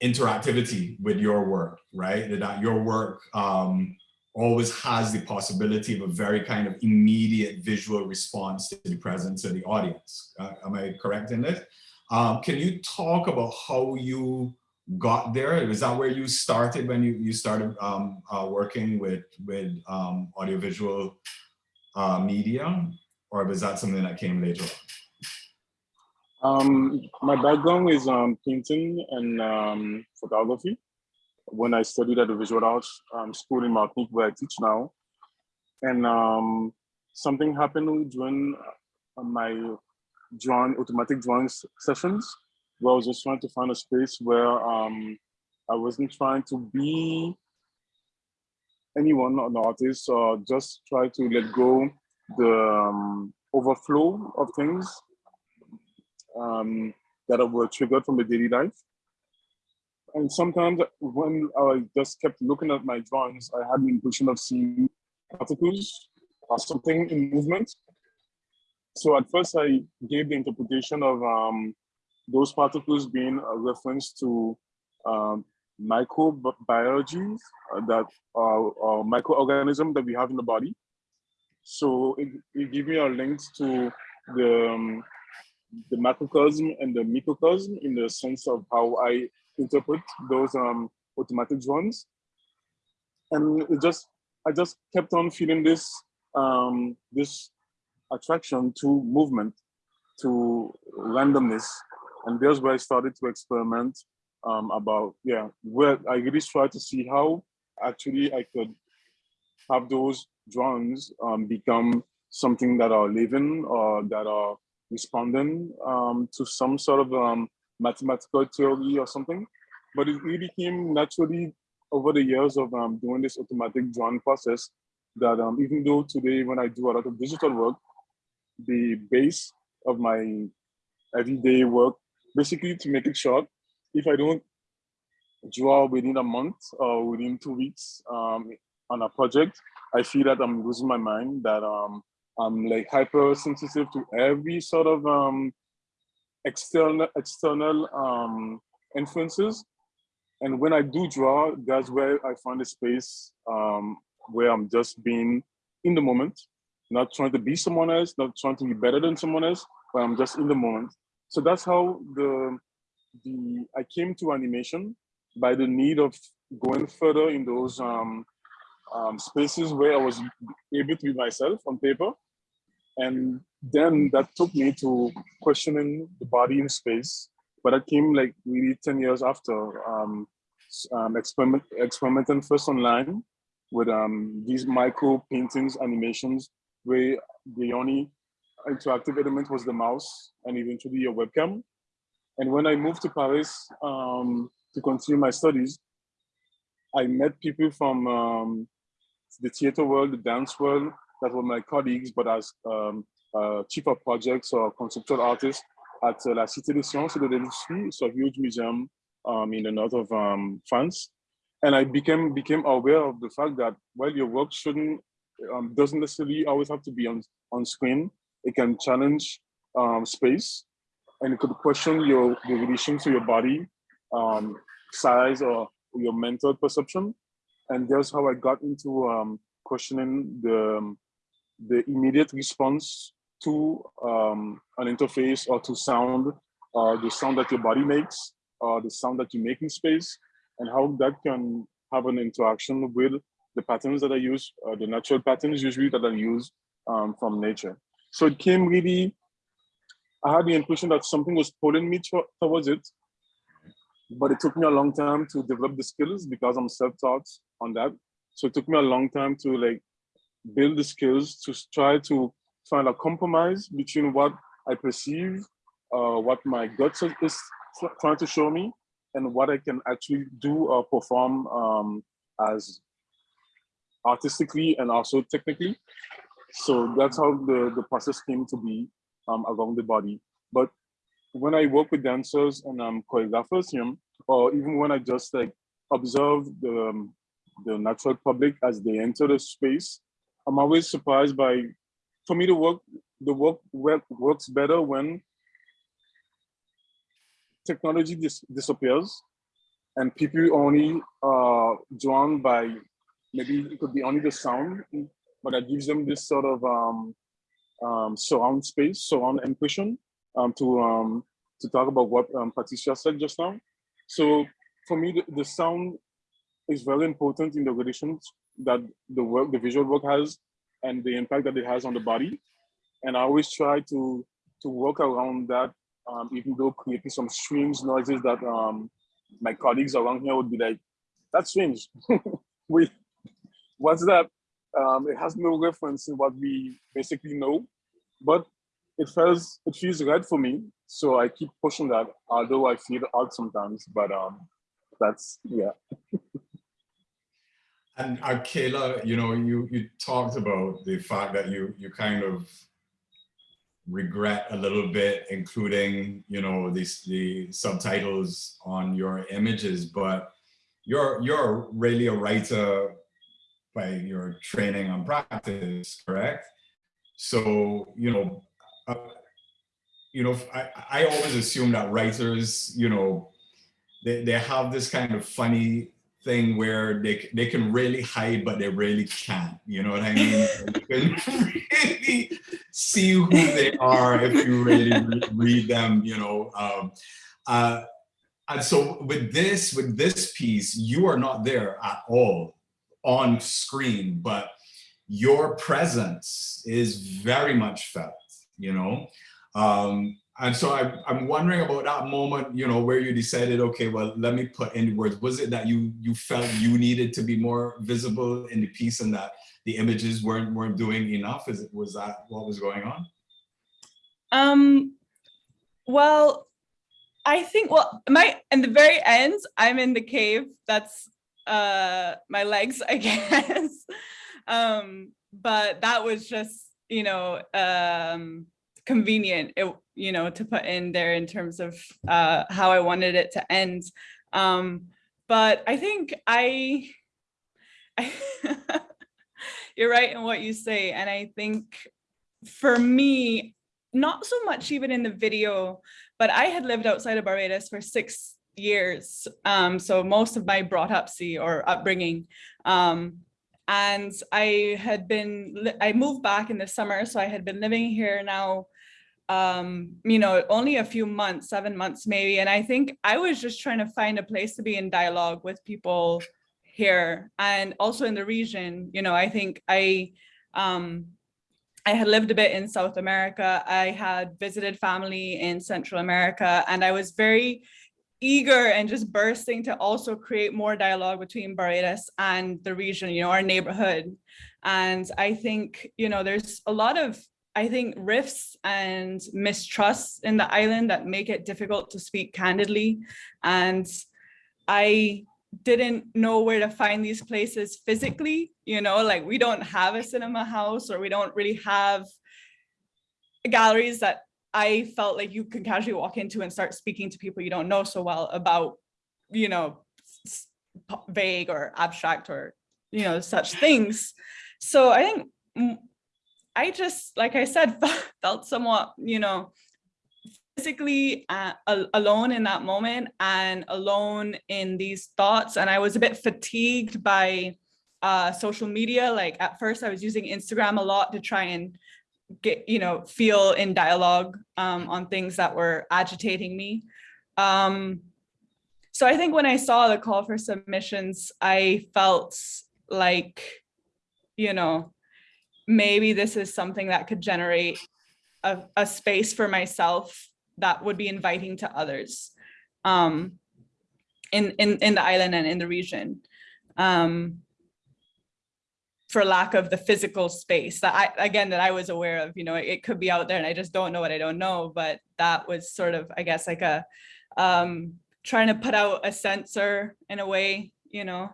interactivity with your work, right? That your work um, always has the possibility of a very kind of immediate visual response to the presence of the audience. Uh, am I correct in this? Um, can you talk about how you got there? Was that where you started when you, you started um, uh, working with, with um, audiovisual uh, media? Or was that something that came later? Um, my background is um, painting and um, photography. When I studied at the Visual Arts um, School in Martinique, where I teach now, and um, something happened during uh, my drawing, automatic drawing sessions, where I was just trying to find a space where um, I wasn't trying to be anyone, an artist, or just try to let go the um, overflow of things um, that were triggered from the daily life. And sometimes when I just kept looking at my drawings, I had the impression of seeing particles or something in movement. So at first I gave the interpretation of um, those particles being a reference to um, microbiology uh, that are, are microorganism that we have in the body. So it, it gave me a link to the, um, the macrocosm and the microcosm in the sense of how I interpret those um, automatic drawings. And it just, I just kept on feeling this, um, this attraction to movement, to randomness. And there's where I started to experiment um, about, yeah, where I really tried to see how actually I could have those drawings um, become something that are living or that are responding um, to some sort of um, mathematical theory or something. But it really came naturally over the years of um, doing this automatic drawing process that um, even though today when I do a lot of digital work, the base of my everyday work, basically to make it short, if I don't draw within a month or within two weeks um, on a project, I feel that I'm losing my mind, that um, I'm like hypersensitive to every sort of um, external external um, influences. And when I do draw, that's where I find a space um, where I'm just being in the moment, not trying to be someone else, not trying to be better than someone else, but I'm just in the moment. So that's how the the I came to animation by the need of going further in those um, um, spaces where I was able to be myself on paper. And then that took me to questioning the body in space. But that came like really 10 years after um, um, experiment, experimenting first online with um, these micro paintings, animations, where the only interactive element was the mouse and eventually a webcam. And when I moved to Paris um, to continue my studies, I met people from um, the theater world, the dance world, that were my colleagues, but as um, uh, chief of projects or conceptual artists at uh, La Cité des Sciences et de l'Industrie, it's a huge museum um, in the north of um, France. And I became became aware of the fact that while your work shouldn't um, doesn't necessarily always have to be on on screen, it can challenge um, space, and it could question your the relation to your body, um, size, or your mental perception. And that's how I got into um, questioning the the immediate response to um, an interface or to sound, uh, the sound that your body makes, or the sound that you make in space, and how that can have an interaction with the patterns that I use, uh, the natural patterns usually that I use um, from nature. So it came really, I had the impression that something was pulling me towards it, but it took me a long time to develop the skills because I'm self-taught on that. So it took me a long time to like build the skills to try to find a compromise between what I perceive, uh, what my gut is trying to show me, and what I can actually do or perform um, as artistically and also technically. So that's how the, the process came to be um, around the body. But when I work with dancers and um, choreographers, you know, or even when I just like observe the, um, the natural public as they enter the space, I'm always surprised by, for me to work, the work, work works better when technology dis disappears and people only are drawn by, maybe it could be only the sound, but that gives them this sort of um, um, surround space, surround impression um, to um, to talk about what um, Patricia said just now. So for me, the, the sound is very important in the relations that the work, the visual work has, and the impact that it has on the body. And I always try to to work around that, um, even though creating some strange noises that um, my colleagues around here would be like, "That's strange. *laughs* Wait, what's that?" Um, it has no reference in what we basically know, but it feels it feels right for me. So I keep pushing that, although I feel odd sometimes. But um, that's yeah. *laughs* And uh, Kayla, you know, you you talked about the fact that you you kind of regret a little bit, including you know these the subtitles on your images, but you're you're really a writer by your training and practice, correct? So you know, uh, you know, I I always assume that writers, you know, they they have this kind of funny thing where they they can really hide, but they really can't. You know what I mean? you can *laughs* really see who they are if you really re read them. You know, um, uh, and so with this with this piece, you are not there at all on screen, but your presence is very much felt. You know. Um, and so I, I'm wondering about that moment, you know, where you decided, okay, well, let me put in words. Was it that you you felt you needed to be more visible in the piece and that the images weren't weren't doing enough? Is it was that what was going on? Um, well, I think well, my in the very end, I'm in the cave. That's uh my legs, I *laughs* guess. um, but that was just, you know, um convenient it you know to put in there in terms of uh how i wanted it to end. Um but i think i, I *laughs* you're right in what you say and i think for me not so much even in the video but i had lived outside of barbados for six years um so most of my brought up see or upbringing um and I had been, I moved back in the summer, so I had been living here now um you know only a few months seven months maybe. And i think i was just trying to find a place to be in dialogue with people here and also in the region. You know i think i um i had lived a bit in south america. I had visited family in central america and i was very eager and just bursting to also create more dialogue between Barbados and the region, you know, our neighborhood. And I think, you know, there's a lot of I think rifts and mistrusts in the island that make it difficult to speak candidly. And I didn't know where to find these places physically, you know, like we don't have a cinema house or we don't really have galleries that I felt like you can casually walk into and start speaking to people you don't know so well about, you know, vague or abstract or, you know, such things. So I think I just, like I said, *laughs* felt somewhat, you know, physically uh, alone in that moment and alone in these thoughts. And I was a bit fatigued by uh, social media. Like at first I was using Instagram a lot to try and get, you know, feel in dialogue um, on things that were agitating me. Um, so I think when I saw the call for submissions, I felt like, you know, maybe this is something that could generate a, a space for myself that would be inviting to others um, in, in, in the island and in the region. Um, for lack of the physical space that I, again, that I was aware of, you know, it, could be out there and I just don't know what I don't know, but that was sort of, I guess, like a, um, trying to put out a sensor in a way, you know,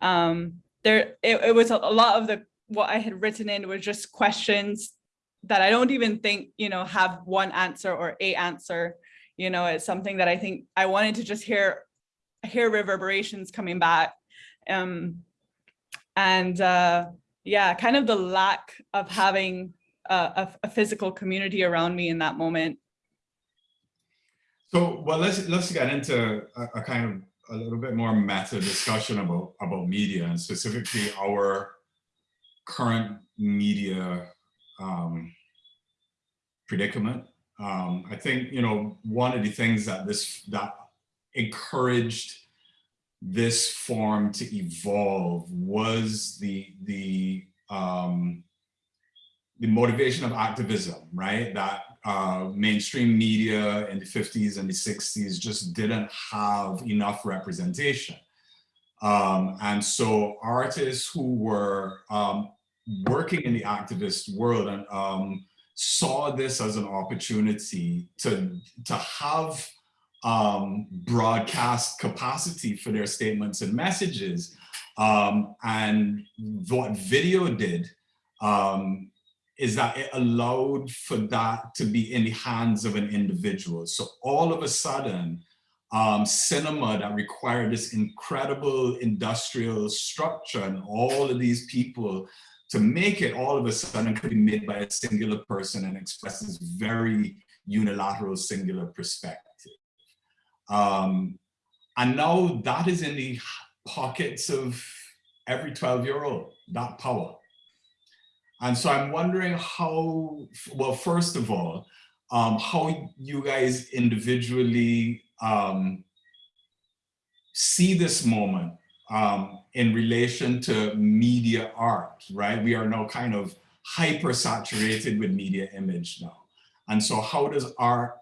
um, there, it, it was a lot of the what I had written in was just questions that I don't even think, you know, have one answer or a answer. You know, it's something that I think I wanted to just hear, hear reverberations coming back. Um, and uh, yeah, kind of the lack of having a, a, physical community around me in that moment. So, well, let's let's get into a, a, kind of a little bit more meta discussion about about media and specifically our current media um, predicament. Um, I think, you know, one of the things that this, that encouraged this form to evolve was the, the, um, the motivation of activism, right? That uh, mainstream media in the 50s and the 60s just didn't have enough representation. Um, and so artists who were um, working in the activist world and um, saw this as an opportunity to, to have um, broadcast capacity for their statements and messages. Um, and what video did um, is that it allowed for that to be in the hands of an individual. So all of a sudden, um, cinema that required this incredible industrial structure and all of these people to make it all of a sudden could be made by a singular person and express this very unilateral singular perspective. Um, and now that is in the pockets of every 12 year old, that power. And so I'm wondering how, well, first of all, um, how you guys individually um, see this moment um, in relation to media art, right? We are now kind of hyper saturated with media image now. And so how does art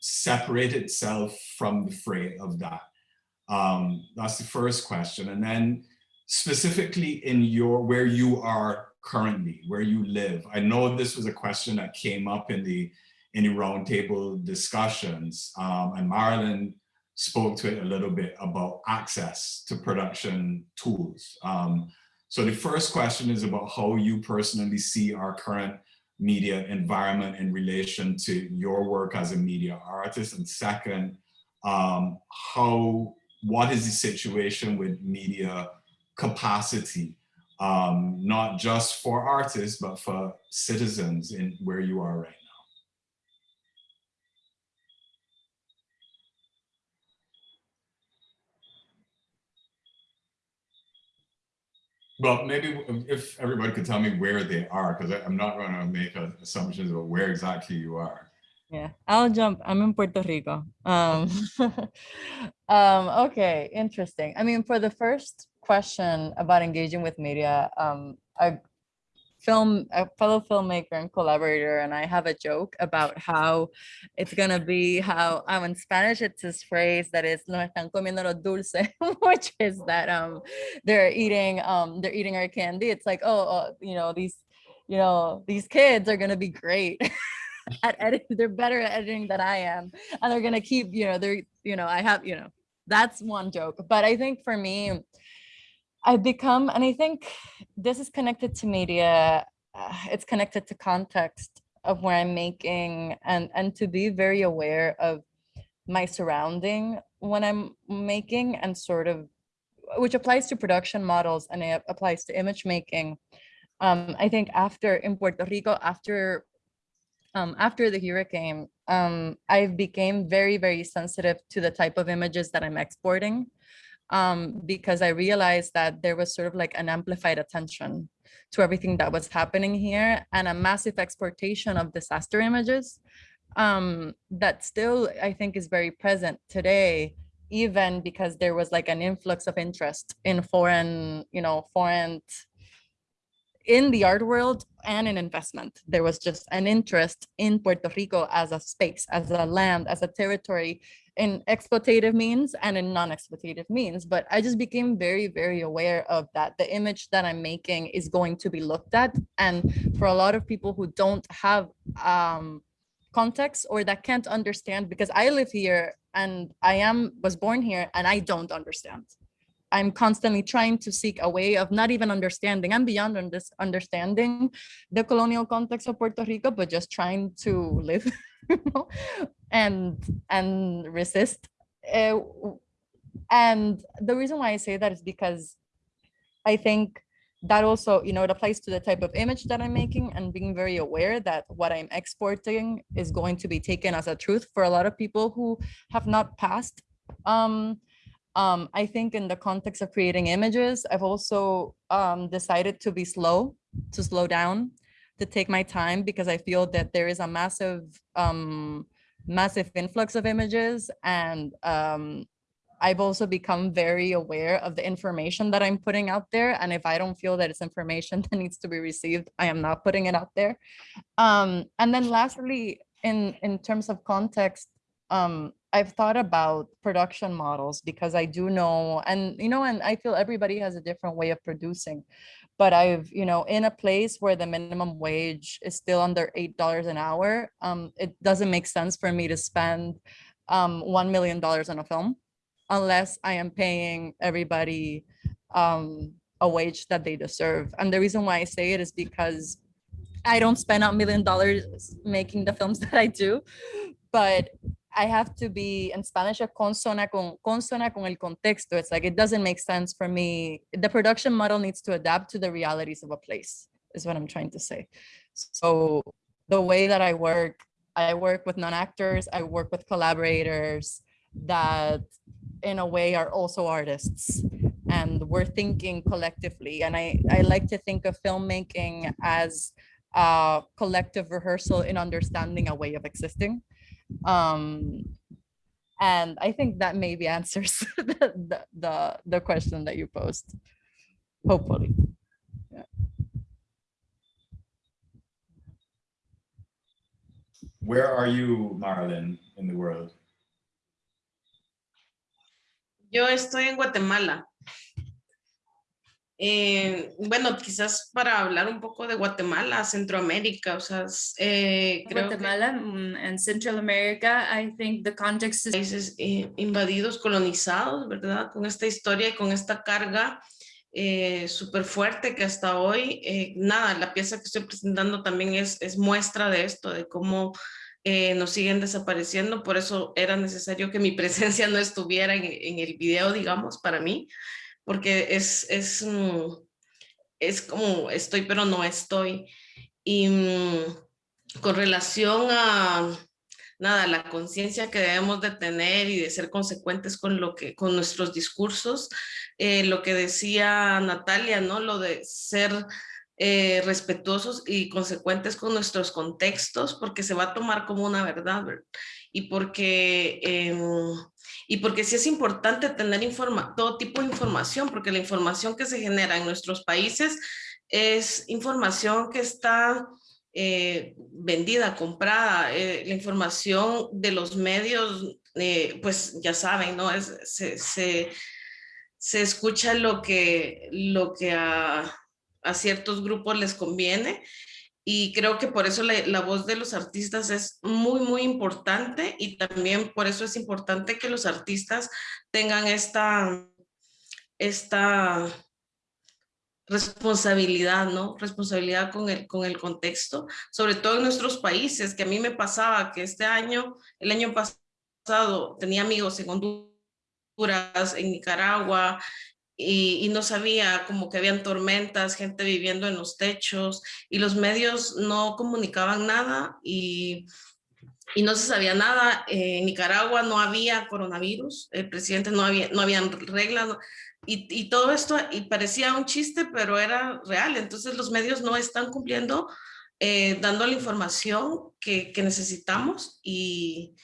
separate itself from the fray of that? Um, that's the first question. And then specifically in your, where you are currently, where you live. I know this was a question that came up in the, the roundtable discussions um, and Marilyn spoke to it a little bit about access to production tools. Um, so the first question is about how you personally see our current media environment in relation to your work as a media artist. And second, um, how, what is the situation with media capacity, um, not just for artists, but for citizens in where you are right Well, maybe if everybody could tell me where they are, because I'm not going to make assumptions about where exactly you are. Yeah, I'll jump. I'm in Puerto Rico. Um, *laughs* um, okay, interesting. I mean, for the first question about engaging with media, um, I film a fellow filmmaker and collaborator and I have a joke about how it's gonna be how um in Spanish it's this phrase that is no están comiendo lo dulce *laughs* which is that um they're eating um they're eating our candy. It's like oh uh, you know these you know these kids are gonna be great *laughs* at editing they're better at editing than I am and they're gonna keep you know they're you know I have you know that's one joke. But I think for me I've become, and I think this is connected to media, uh, it's connected to context of where I'm making and, and to be very aware of my surrounding when I'm making and sort of, which applies to production models and it applies to image making. Um, I think after in Puerto Rico, after um, after the hurricane, um, I became very, very sensitive to the type of images that I'm exporting um, because I realized that there was sort of like an amplified attention to everything that was happening here and a massive exportation of disaster images um, that still I think is very present today, even because there was like an influx of interest in foreign, you know, foreign in the art world and in investment. There was just an interest in Puerto Rico as a space, as a land, as a territory in exploitative means and in non-exploitative means. But I just became very, very aware of that. The image that I'm making is going to be looked at. And for a lot of people who don't have um, context or that can't understand, because I live here and I am was born here and I don't understand. I'm constantly trying to seek a way of not even understanding and beyond this understanding the colonial context of Puerto Rico, but just trying to live *laughs* *laughs* and and resist. Uh, and the reason why I say that is because I think that also, you know, it applies to the type of image that I'm making and being very aware that what I'm exporting is going to be taken as a truth for a lot of people who have not passed um, um, I think in the context of creating images, I've also um, decided to be slow, to slow down, to take my time because I feel that there is a massive, um, massive influx of images. And um, I've also become very aware of the information that I'm putting out there. And if I don't feel that it's information *laughs* that needs to be received, I am not putting it out there. Um, and then lastly, in, in terms of context, um, I've thought about production models because I do know, and you know, and I feel everybody has a different way of producing. But I've, you know, in a place where the minimum wage is still under eight dollars an hour, um, it doesn't make sense for me to spend um, one million dollars on a film unless I am paying everybody um, a wage that they deserve. And the reason why I say it is because I don't spend a million dollars making the films *laughs* that I do, but I have to be in Spanish a consona con consona con el contexto. It's like it doesn't make sense for me. The production model needs to adapt to the realities of a place, is what I'm trying to say. So the way that I work, I work with non-actors, I work with collaborators that in a way are also artists and we're thinking collectively. And I, I like to think of filmmaking as a collective rehearsal in understanding a way of existing. Um, and I think that maybe answers *laughs* the, the, the, the question that you posed, hopefully. Yeah. Where are you, Marilyn, in the world? Yo estoy en Guatemala. Eh, bueno, quizás para hablar un poco de Guatemala, Centroamérica, o sea, eh, creo Guatemala mm, and Central America, I think the context is países eh, invadidos, colonizados, ¿verdad? Con esta historia y con esta carga eh, súper fuerte que hasta hoy, eh, nada, la pieza que estoy presentando también es, es muestra de esto, de cómo eh, nos siguen desapareciendo, por eso era necesario que mi *laughs* presencia no estuviera en, en el video, digamos, para mí, porque es, es, mm, es como estoy pero no estoy. Y mm, con relación a nada, la conciencia que debemos de tener y de ser consecuentes con lo que con nuestros discursos, eh, lo que decía Natalia, ¿no? Lo de ser eh, respetuosos y consecuentes con nuestros contextos, porque se va a tomar como una verdad, ¿verdad? Y porque, em, y porque sí es importante tener informa todo tipo de información, porque la información que se genera en nuestros países es información que está eh, vendida, comprada, eh, la información de los medios, eh, pues ya saben, ¿no? Es, se, se, se escucha lo que, lo que a, a ciertos grupos les conviene y creo que por eso la, voz de los artistas es muy, muy importante y también por eso es importante que los artistas tengan esta, esta responsabilidad, ¿no? Responsabilidad con el, con el contexto, sobre todo en nuestros países, que a mí me pasaba que este año, el año pasado, tenía amigos en Honduras, en Nicaragua, y, no sabía como que habían tormentas, gente viviendo en los techos y los medios no comunicaban nada y, y no se sabía nada. En Nicaragua no había coronavirus, el presidente no había, no habían reglas y, y, todo esto y parecía un chiste, pero era real. Entonces los medios no están cumpliendo, eh, dando la información que, que necesitamos y,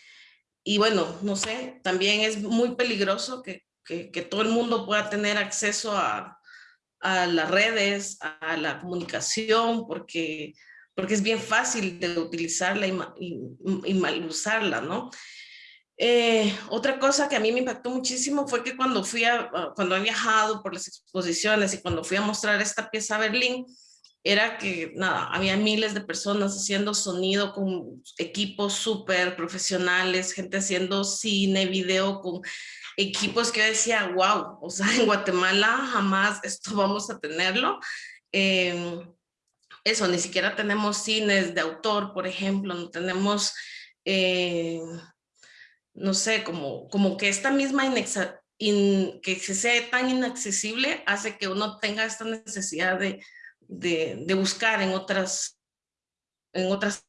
y bueno, no sé, también es muy peligroso que, que, que todo el mundo pueda tener acceso a, a las redes, a la comunicación, porque, porque es bien fácil de utilizarla y, y, y mal usarla, ¿no? Eh, otra cosa que a mí me impactó muchísimo fue que cuando fui a, cuando he viajado por las exposiciones y cuando fui a mostrar esta pieza a Berlín, era que nada, había miles de personas haciendo sonido con equipos súper profesionales, gente haciendo cine, video con equipos que yo decía, wow, o sea, *laughs* en Guatemala jamás esto vamos a tenerlo. Eh, eso, ni siquiera tenemos cines de autor, por ejemplo, no tenemos, eh, no sé, como, como que esta misma que se sea tan inaccesible hace que uno tenga esta necesidad de, de, buscar en otras, en otras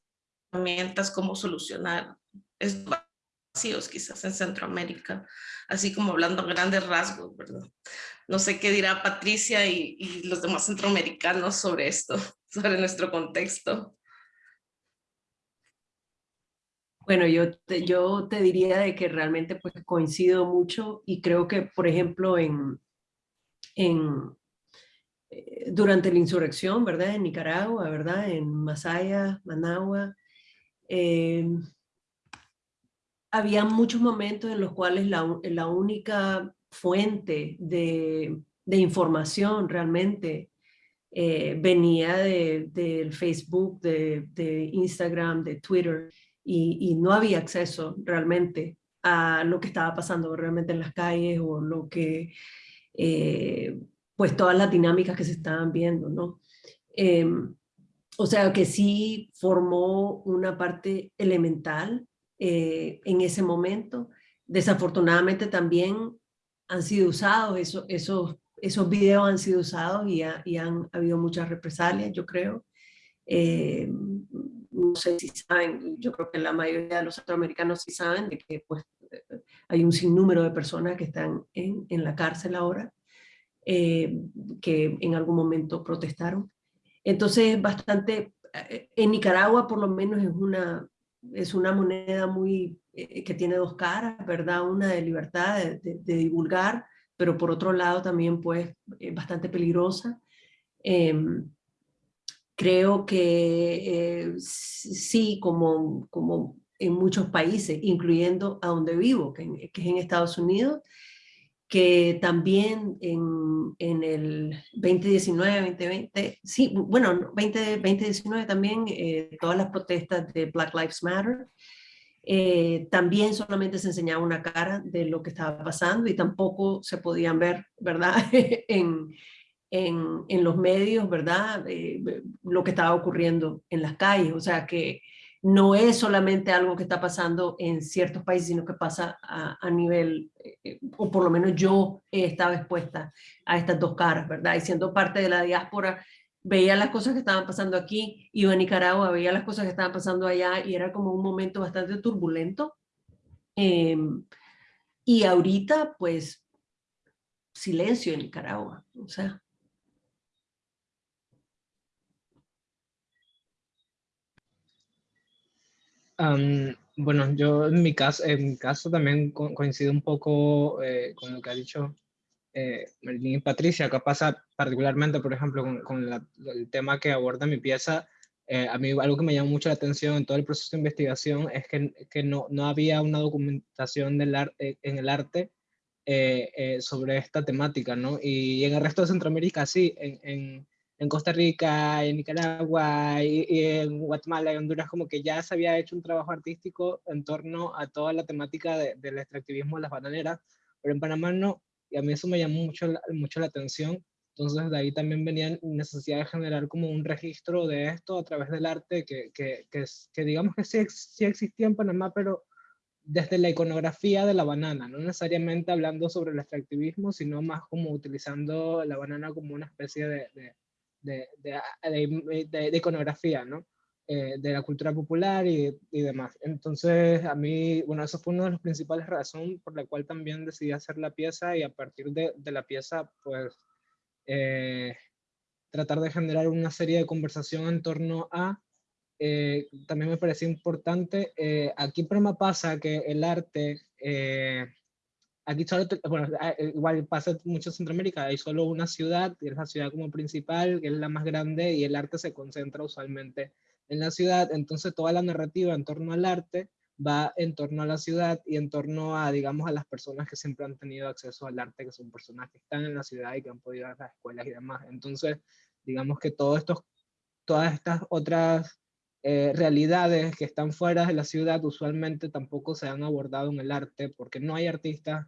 herramientas cómo solucionar estos vacíos quizás en Centroamérica así como hablando grandes rasgos, ¿verdad? No sé qué dirá Patricia y, los demás centroamericanos sobre esto, *laughs* sobre nuestro contexto. Bueno, yo te, yo te diría de que realmente pues coincido mucho y creo que, por ejemplo, en, en, eh, durante la insurrección, ¿verdad? En Nicaragua, ¿verdad? En Masaya, Managua, eh, había muchos momentos en los cuales la, la única fuente de, de información realmente eh, venía del de, Facebook, de, de, Instagram, de Twitter, y, y, no había acceso realmente a lo que estaba pasando realmente en las calles o lo que, eh, pues todas las dinámicas que se estaban viendo, ¿no? Eh, o sea que sí formó una parte elemental eh, en ese momento. Desafortunadamente también han sido usados, eso, esos, esos videos han sido usados y, y han habido muchas represalias, yo creo. Eh, no sé si saben, yo creo que la mayoría de los centroamericanos sí saben de que pues, hay un sinnúmero de personas que están en, en la cárcel ahora, eh, que en algún momento protestaron. Entonces, bastante, eh, en Nicaragua por lo menos es una, es una moneda muy, eh, que tiene dos caras, ¿verdad? Una de libertad de, divulgar, pero por otro lado también pues es bastante peligrosa. Em, creo que sí, como, como en muchos países, incluyendo a donde vivo, que es en Estados Unidos, que también en, en, el 2019, 2020, sí, bueno, 20, 2019 también, eh, todas las protestas de Black Lives Matter, eh, también solamente se enseñaba una cara de lo que estaba pasando y tampoco se podían ver, ¿verdad? *laughs* en, en, en, los medios, ¿verdad? Eh, lo que estaba ocurriendo en las calles, o sea que no es solamente algo que está pasando en ciertos países, sino que pasa a, nivel, eh, o por lo menos yo he estado expuesta a estas dos caras, ¿verdad? Y siendo parte de la diáspora, veía las cosas que estaban pasando aquí, iba a Nicaragua, veía las cosas que estaban pasando allá y era como un momento bastante turbulento. Em, y ahorita, pues, silencio en Nicaragua, o sea, bueno, yo en mi caso, en mi caso también coincido un poco eh, con lo que ha dicho eh, y Patricia. Acá pasa particularmente, por ejemplo, con, el tema que aborda mi pieza. Eh, a mí algo que me llamó mucho la atención en todo el proceso de investigación es que, que no, no, había una documentación del arte, en el arte eh, sobre esta temática, ¿no? Y, en el resto de Centroamérica sí, en, en en Costa Rica, en Nicaragua y, en Guatemala y Honduras, como que ya se había hecho un trabajo artístico en torno a toda la temática del extractivismo de las bananeras, pero en Panamá no, y a mí eso me llamó mucho, mucho la atención. Entonces de ahí también venía necesidad de generar como un registro de esto a través del arte que, que, que, que digamos que sí, sí existía en Panamá, pero desde la iconografía de la banana, no necesariamente hablando sobre el extractivismo, sino más como utilizando la banana como una especie de, de, de, iconografía, ¿no? Eh, de la cultura popular y, y, demás. Entonces, a mí, bueno, eso fue una de las principales razones por la cual también decidí hacer la pieza y a partir de, la pieza, pues, eh, tratar de generar una serie de conversación en torno a, eh, también me parecía importante, aquí me pasa que el arte aquí solo, bueno, ah, eh, igual pasa mucho en Centroamérica, hay solo una ciudad, que es la ciudad como principal, que es la más grande, y el arte se concentra usualmente en la ciudad, entonces toda la narrativa en torno al arte va en torno a la ciudad y en torno a, digamos, a las personas que siempre han tenido acceso al arte, que son personas que están en la ciudad y que han podido ir a las escuelas y demás. Entonces, digamos que todo estos, todas estas otras eh, realidades que están fuera de la ciudad usualmente tampoco se han abordado en el arte porque no hay artistas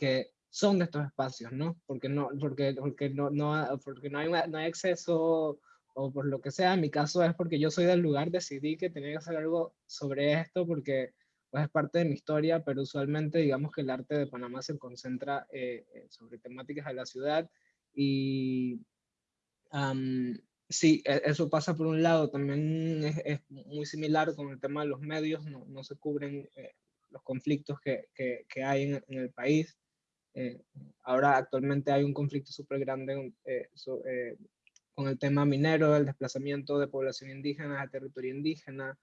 que son de estos espacios, ¿no? Porque no, porque, porque no, no, porque no, hay, no hay acceso o por lo que sea. En mi caso es porque yo soy del lugar, decidí que tenía que hacer algo sobre esto porque pues, es parte de mi historia, pero usualmente digamos que el arte de Panamá se concentra eh, eh, sobre temáticas de la ciudad y sí, e, eso pasa por un lado, también es, es, muy similar con el tema de los medios, no, no se cubren eh, los conflictos que, que, que hay en, en, el país. Eh, ahora actualmente hay un conflicto súper grande eh, eh, con el tema minero, el desplazamiento de población indígena a territorio indígena.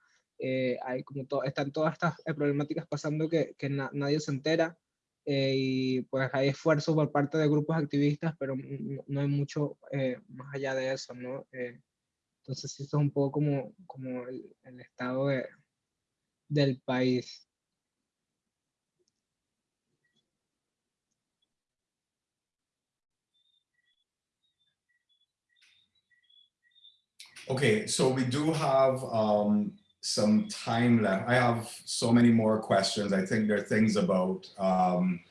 hay como todo, están todas estas problemáticas pasando que, que nadie se entera. y pues hay esfuerzos por parte de grupos activistas, pero no, hay mucho más allá de eso, ¿no? entonces, esto es un poco como, como el, el estado de, del país. Okay, so we do have um, some time left. I have so many more questions. I think there are things about um,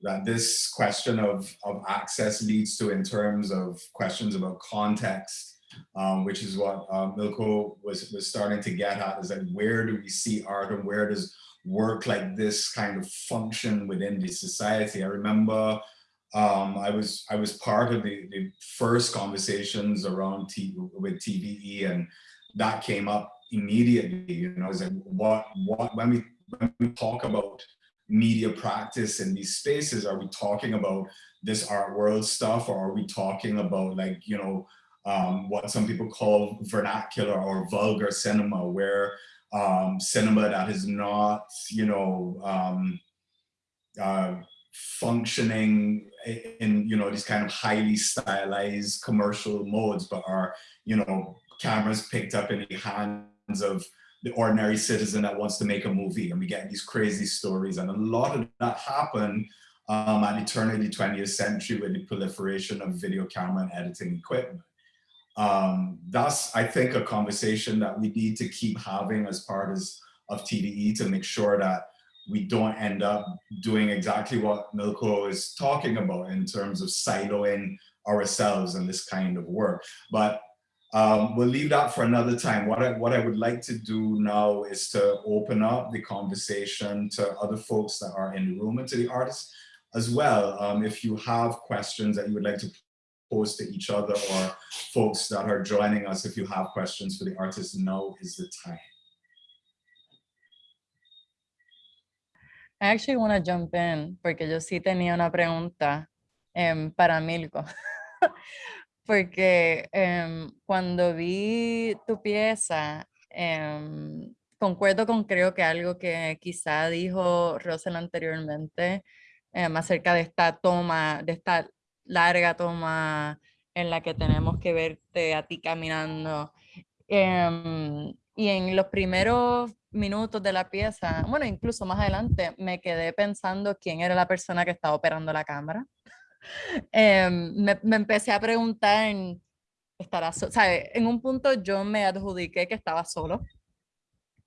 that this question of, of access leads to in terms of questions about context, um, which is what uh, Milko was, was starting to get at, is that where do we see art and where does work like this kind of function within the society? I remember um, I was I was part of the, the first conversations around T, with TVE, and that came up immediately. You know, is like what what when we when we talk about media practice in these spaces, are we talking about this art world stuff, or are we talking about like you know um, what some people call vernacular or vulgar cinema, where um, cinema that is not you know um, uh, functioning in you know these kind of highly stylized commercial modes but are you know cameras picked up in the hands of the ordinary citizen that wants to make a movie and we get these crazy stories. And a lot of that happened um, at the turn of the 20th century with the proliferation of video camera and editing equipment. Um, that's i think a conversation that we need to keep having as part of, of TDE to make sure that we don't end up doing exactly what Milko is talking about in terms of siloing ourselves and this kind of work. But um, we'll leave that for another time. What I, what I would like to do now is to open up the conversation to other folks that are in the room and to the artists as well. Um, if you have questions that you would like to pose to each other or folks that are joining us, if you have questions for the artists, now is the time. I actually want to jump in porque yo sí tenía una pregunta em, para Milko. *laughs* porque em, cuando vi tu pieza, em, concuerdo con creo que algo que quizá dijo Rosel anteriormente em, acerca de esta toma, de esta larga toma en la que tenemos que verte a ti caminando. Y en los primeros minutos de la pieza, bueno, incluso más adelante, me quedé pensando quién era la persona que estaba operando la cámara. *laughs* Em, me, me, empecé a preguntar, ¿estará so ¿sabe? En un punto yo me adjudiqué que estaba solo.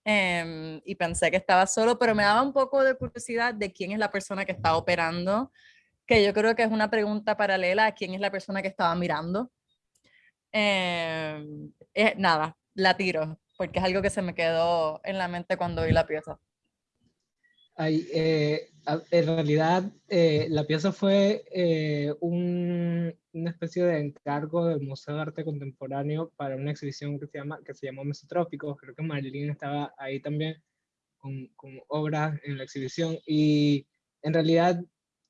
Eh, y pensé que estaba solo, pero me daba un poco de curiosidad de quién es la persona que está operando, que yo creo que es una pregunta paralela a quién es la persona que estaba mirando. Eh, eh, nada, la tiro porque es algo que se me quedó en la mente cuando vi la pieza. Ay, eh, en realidad, eh, la pieza fue eh, un, una especie de encargo del Museo de Arte Contemporáneo para una exhibición que se, llama, que se llamó Mesotrópicos. Creo que Marilyn estaba ahí también con, con obras en la exhibición. Y en realidad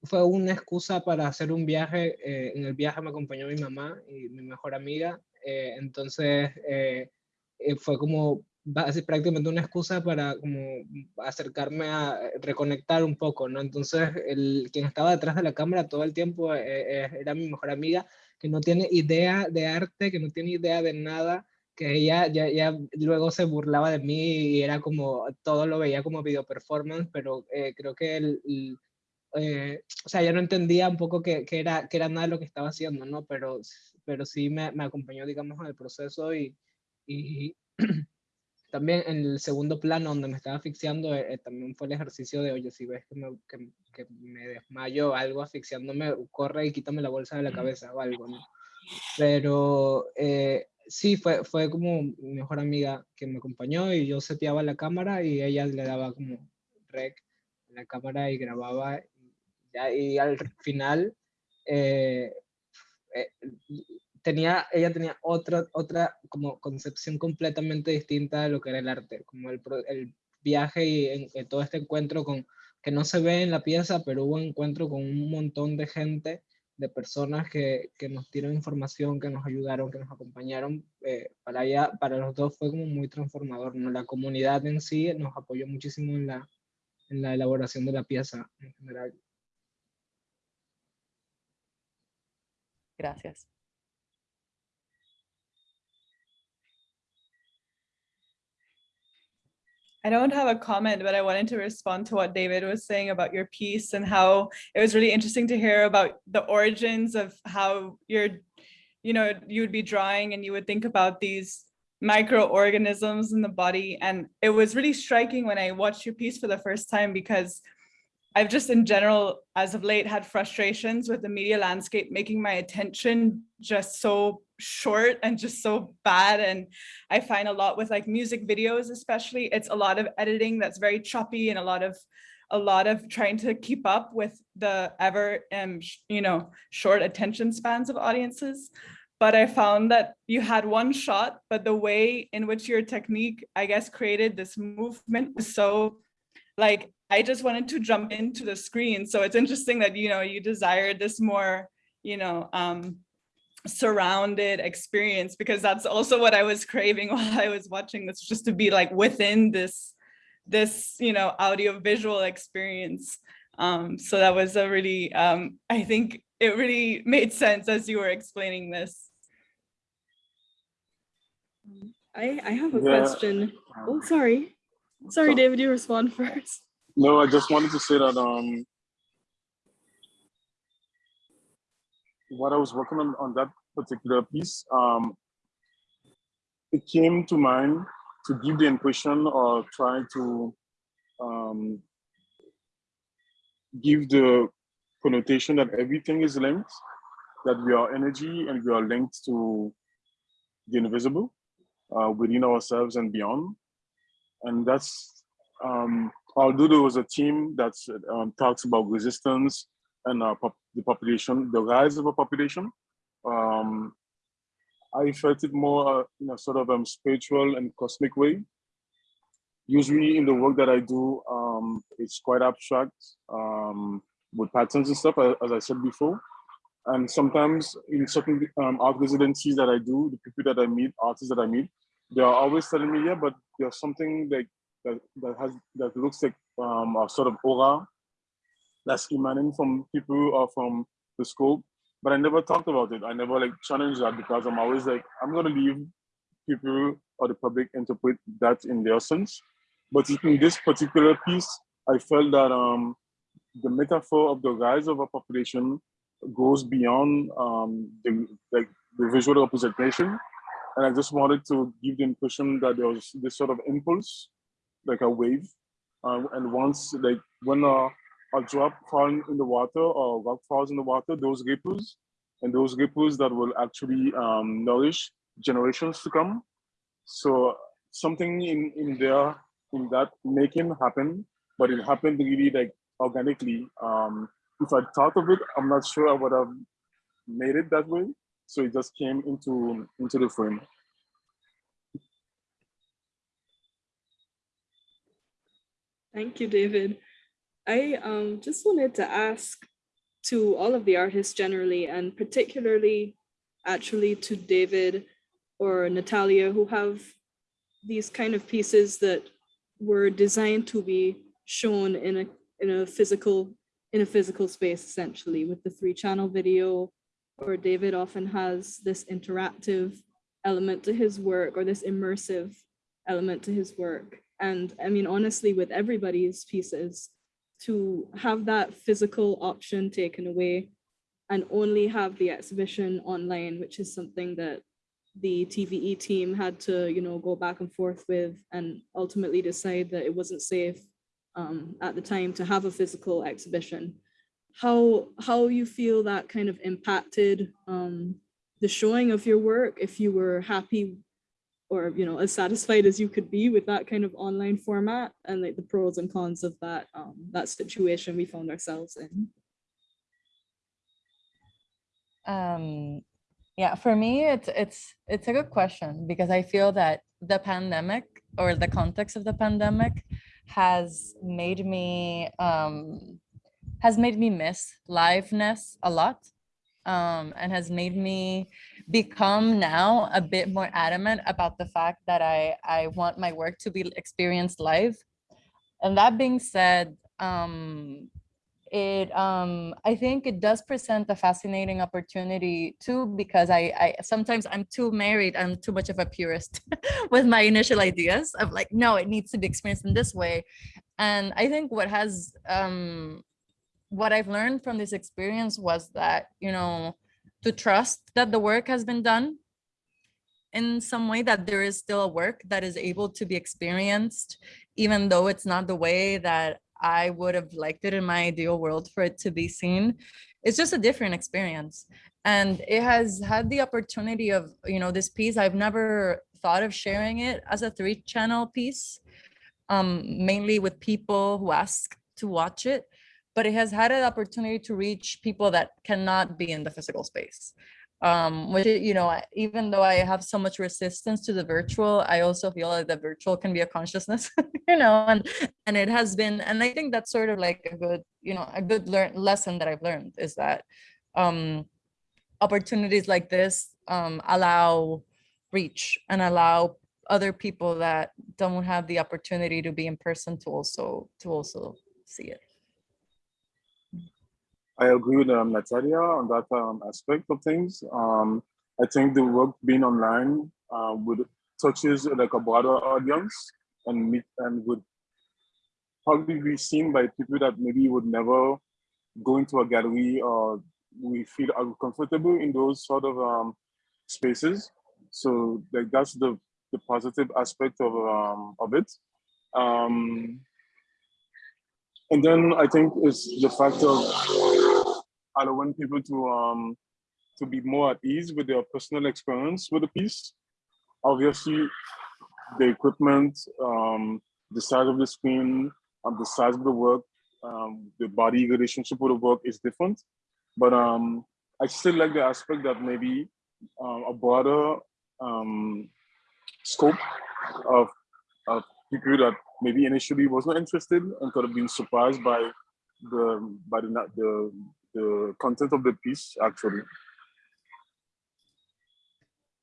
fue una excusa para hacer un viaje. en el viaje me acompañó mi mamá y mi mejor amiga. entonces, eh, fue como prácticamente una excusa para como acercarme a reconectar un poco, ¿no? Entonces, el, quien estaba detrás de la cámara todo el tiempo eh, eh, era mi mejor amiga, que no tiene idea de arte, que no tiene idea de nada, que ella ya, ya luego se burlaba de mí y era como, todo lo veía como video performance, pero creo que el, o sea, ya no entendía un poco que, que, era, que era nada lo que estaba haciendo, ¿no? Pero, pero sí me, me acompañó, digamos, en el proceso y, y *clears throat* también en el segundo plano donde me estaba asfixiando, eh, eh, también fue el ejercicio de, oye, si ves que me, que, que me desmayo algo asfixiándome, corre y quítame la bolsa de la cabeza o algo, ¿no? Pero eh, sí, fue, fue como mi mejor amiga que me acompañó y yo seteaba la cámara y ella le daba como rec a la cámara y grababa. Ya, y al final, eh, eh, tenía, ella tenía otra, otra como concepción completamente distinta de lo que era el arte, como el, el viaje y en, todo este encuentro con, que no se ve en la pieza, pero hubo un encuentro con un montón de gente, de personas que, que nos dieron información, que nos ayudaron, que nos acompañaron, eh, para ella, para los dos fue como muy transformador, ¿no? La comunidad en sí nos apoyó muchísimo en la, en la elaboración de la pieza en general. Gracias. I don't have a comment, but I wanted to respond to what David was saying about your piece and how it was really interesting to hear about the origins of how your you know, you would be drawing and you would think about these microorganisms in the body. And it was really striking when I watched your piece for the first time because I've just in general, as of late, had frustrations with the media landscape, making my attention just so short and just so bad. And I find a lot with like music videos, especially, it's a lot of editing that's very choppy and a lot of a lot of trying to keep up with the ever um you know short attention spans of audiences but i found that you had one shot but the way in which your technique i guess created this movement was so like i just wanted to jump into the screen so it's interesting that you know you desired this more you know um surrounded experience because that's also what i was craving *laughs* while i was watching this just to be like within this this, you know, audio visual experience. Um, so that was a really, um, I think it really made sense as you were explaining this. I, I have a Yeah. question. Oh, sorry. Sorry, So- David, you respond *laughs* first. No, I just wanted to say that um, what I was working on on that particular piece, um, it came to mind to give the impression or try to um, give the connotation that everything is linked, that we are energy and we are linked to the invisible uh, within ourselves and beyond. And that's, um, although there was a team that um, talks about resistance and uh, pop the population, the rise of a population, um, I felt it more uh, in a sort of um, spiritual and cosmic way. Usually in the work that I do, um, it's quite abstract um, with patterns and stuff, as I said before. And sometimes in certain um, art residencies that I do, the people that I meet, artists that I meet, they are always telling me, yeah, but there's something that, that has that looks like um, a sort of aura that's emanating from people or from the scope but I never talked about it. I never like challenged that because I'm always like, I'm gonna leave people or the public interpret that in their sense. But in this particular piece, I felt that um, the metaphor of the rise of a population goes beyond um, the like the visual representation, and I just wanted to give the impression that there was this sort of impulse, like a wave, uh, and once like when a a drop falling in the water or rock falls in the water, those ripples, and those ripples that will actually um, nourish generations to come. So something in, in there, in that making happen, but it happened really like organically. Um, if I thought of it, I'm not sure I would have made it that way. So it just came into into the frame. Thank you, David. I um, just wanted to ask to all of the artists generally, and particularly actually to David or Natalia, who have these kind of pieces that were designed to be shown in a in a physical in a physical space, essentially, with the three channel video, or David often has this interactive element to his work or this immersive element to his work. And I mean, honestly, with everybody's pieces, to have that physical option taken away and only have the exhibition online, which is something that the TVE team had to, you know, go back and forth with and ultimately decide that it wasn't safe um, at the time to have a physical exhibition. How how you feel that kind of impacted um, the showing of your work, if you were happy or you know as satisfied as you could be with that kind of online format and like the pros and cons of that um, that situation we found ourselves in. Um, yeah, for me, it's it's it's a good question because I feel that the pandemic or the context of the pandemic has made me um, has made me miss liveness a lot, um, and has made me become now a bit more adamant about the fact that I I want my work to be experienced live. And that being said, um, it um i think it does present a fascinating opportunity too because i i sometimes i'm too married i'm too much of a purist *laughs* with my initial ideas of like no it needs to be experienced in this way and i think what has um what i've learned from this experience was that you know to trust that the work has been done in some way that there is still a work that is able to be experienced, even though it's not the way that I would have liked it in my ideal world for it to be seen. It's just a different experience. And it has had the opportunity of, you know, this piece, I've never thought of sharing it as a three channel piece, um, mainly with people who ask to watch it, but it has had an opportunity to reach people that cannot be in the physical space. Um which you know even though i have so much resistance to the virtual i also feel like the virtual can be a consciousness *laughs* you know and and it has been and i think that's sort of like a good you know a good learn lesson that i've learned is that um opportunities like this um allow reach and allow other people that don't have the opportunity to be in person to also to also see it I agree with um, Natalia on that um, aspect of things. Um, I think the work being online uh, would touches like a broader audience and meet and would probably be seen by people that maybe would never go into a gallery or we feel uncomfortable in those sort of um, spaces. So like that's the the positive aspect of um, of it. Um, and then I think it's the fact of allowing people to um to be more at ease with their personal experience with the piece. Obviously, the equipment, um, the size of the screen, um, the size of the work, um, the body relationship with the work is different. But um, I still like the aspect that maybe um, a broader um, scope of, of people that maybe initially was not interested and could have been surprised by the by the the, the content of the piece actually.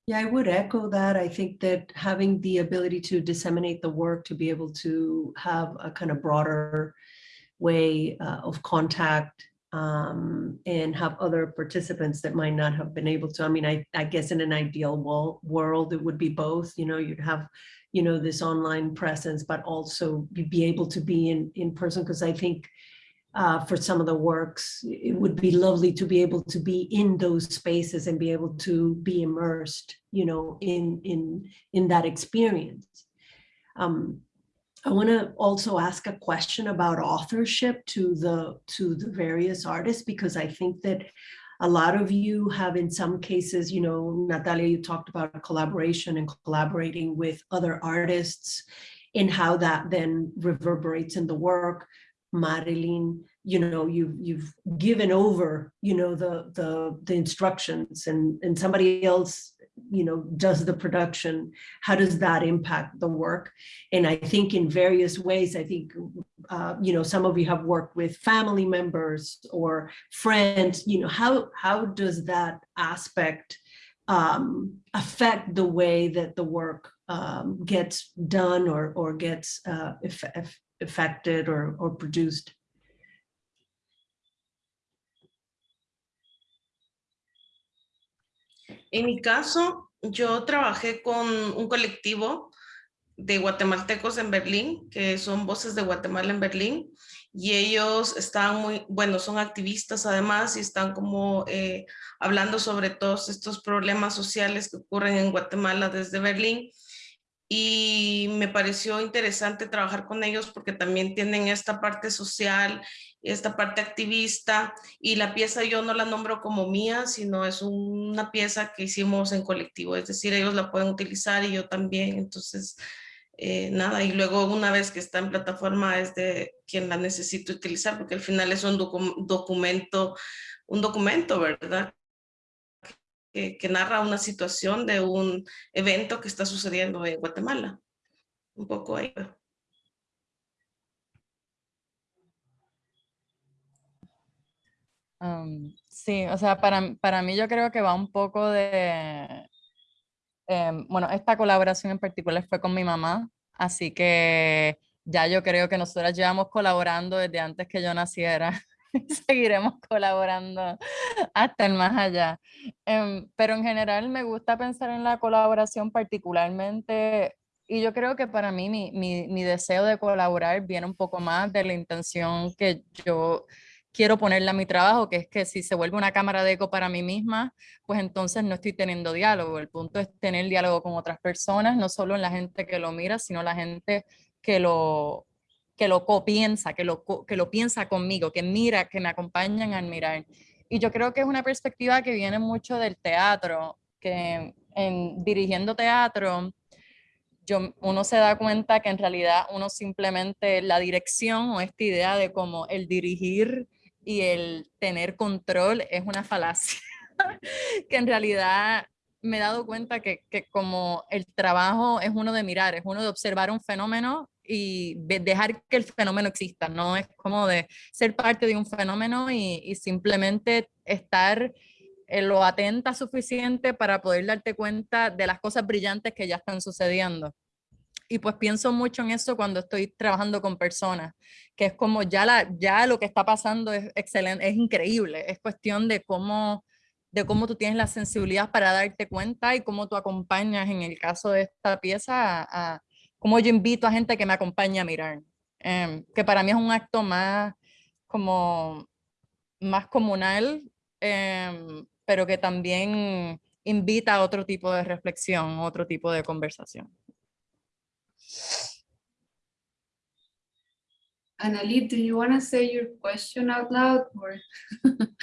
Yeah, I would echo that. I think that having the ability to disseminate the work, to be able to have a kind of broader way uh, of contact um, and have other participants that might not have been able to. I mean, I, I guess in an ideal world, world, it would be both, you know, you'd have, you know, this online presence, but also be able to be in, in person. Because I think uh, for some of the works, it would be lovely to be able to be in those spaces and be able to be immersed, you know, in in in that experience. Um, I want to also ask a question about authorship to the to the various artists because I think that a lot of you have in some cases, you know, Natalia, you talked about collaboration and collaborating with other artists and how that then reverberates in the work. Marilyn, you know, you've you've given over, you know, the the the instructions and and somebody else, you know, does the production. How does that impact the work? And I think in various ways, I think, uh, you know, some of you have worked with family members or friends, you know, how how does that aspect um, affect the way that the work um, gets done or or gets uh, affected or, produced? En mi caso, yo trabajé con un colectivo de guatemaltecos en Berlín, que son Voces de Guatemala en Berlín, y ellos están muy, bueno, son activistas además y están como eh, hablando sobre todos estos problemas sociales que ocurren en Guatemala desde Berlín y me pareció interesante trabajar con ellos porque también tienen esta parte social, esta parte activista y la pieza yo no la nombro como mía, sino es una pieza que hicimos en colectivo, es decir, ellos la pueden utilizar y yo también, entonces eh, nada, y luego una vez que está en plataforma es de quien la necesita utilizar porque al final es un documento, un documento, ¿verdad? Que, narra una situación de un evento que está sucediendo en Guatemala. Un poco ahí. Um, sí, o sea, para, para mí yo creo que va un poco de... Eh, bueno, esta colaboración en particular fue con mi mamá, así que ya yo creo que nosotras llevamos colaborando desde antes que yo naciera. *laughs* seguiremos colaborando hasta el más allá. Em, pero en general me gusta pensar en la colaboración particularmente y yo creo que para mí mi, mi, mi, deseo de colaborar viene un poco más de la intención que yo quiero ponerle a mi trabajo, que es que si se vuelve una cámara de eco para mí misma, pues entonces no estoy teniendo diálogo. El punto es tener diálogo con otras personas, no solo en la gente que lo mira, sino la gente que lo, que lo copiensa, que lo, que lo piensa conmigo, que mira, que me acompañan al mirar. Y yo creo que es una perspectiva que viene mucho del teatro, que en dirigiendo teatro, yo, uno se da cuenta que en realidad uno simplemente la dirección o esta idea de como el dirigir y el tener control es una falacia, *laughs* que en realidad me he dado cuenta que, que como el trabajo es uno de mirar, es uno de observar un fenómeno y de- dejar que el fenómeno exista, no es como de ser parte de un fenómeno y, simplemente estar en lo atenta suficiente para poder darte cuenta de las cosas brillantes que ya están sucediendo. Y pues pienso mucho en eso cuando estoy trabajando con personas, que es como ya, la, ya lo que está pasando es excelente, es increíble, es cuestión de cómo, de cómo tú tienes la sensibilidad para darte cuenta y cómo tú acompañas, en el caso de esta pieza, a cómo yo invito a gente que me acompañe a mirar, em, que para mí es un acto más como más comunal, em, pero que también invita a otro tipo de reflexión, otro tipo de conversación. Annalie, do you want to say your question out loud or *laughs*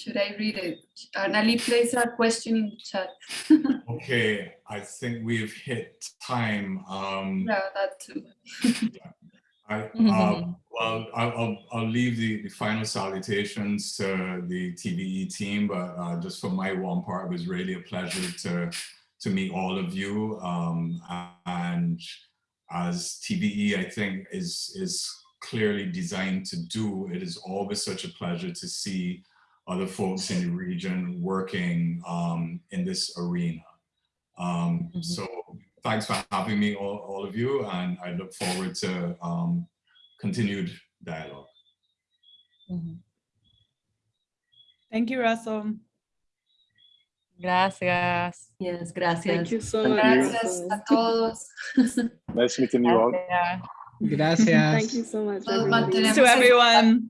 should I read it? Annalie, place a question in the chat. *laughs* Okay, I think we've hit time. Um, Yeah, that too. I, uh, *laughs* well, I'll, I'll, leave the, the final salutations to the TVE team, but uh, just for my one part, it was really a pleasure to, to meet all of you. Um, and as TVE, I think is, is clearly designed to do, it is always such a pleasure to see other folks in the region working um, in this arena. Um, Mhm. So thanks for having me, all, all of you, and I look forward to um, continued dialogue. Ujú. Thank you, Russell. Gracias. Yes, gracias. Thank gracias. you so Thank much. you. Gracias a todos. Nice meeting you all. Gracias. Gracias. Thank you so much. Todos everybody. mantenemos To everyone.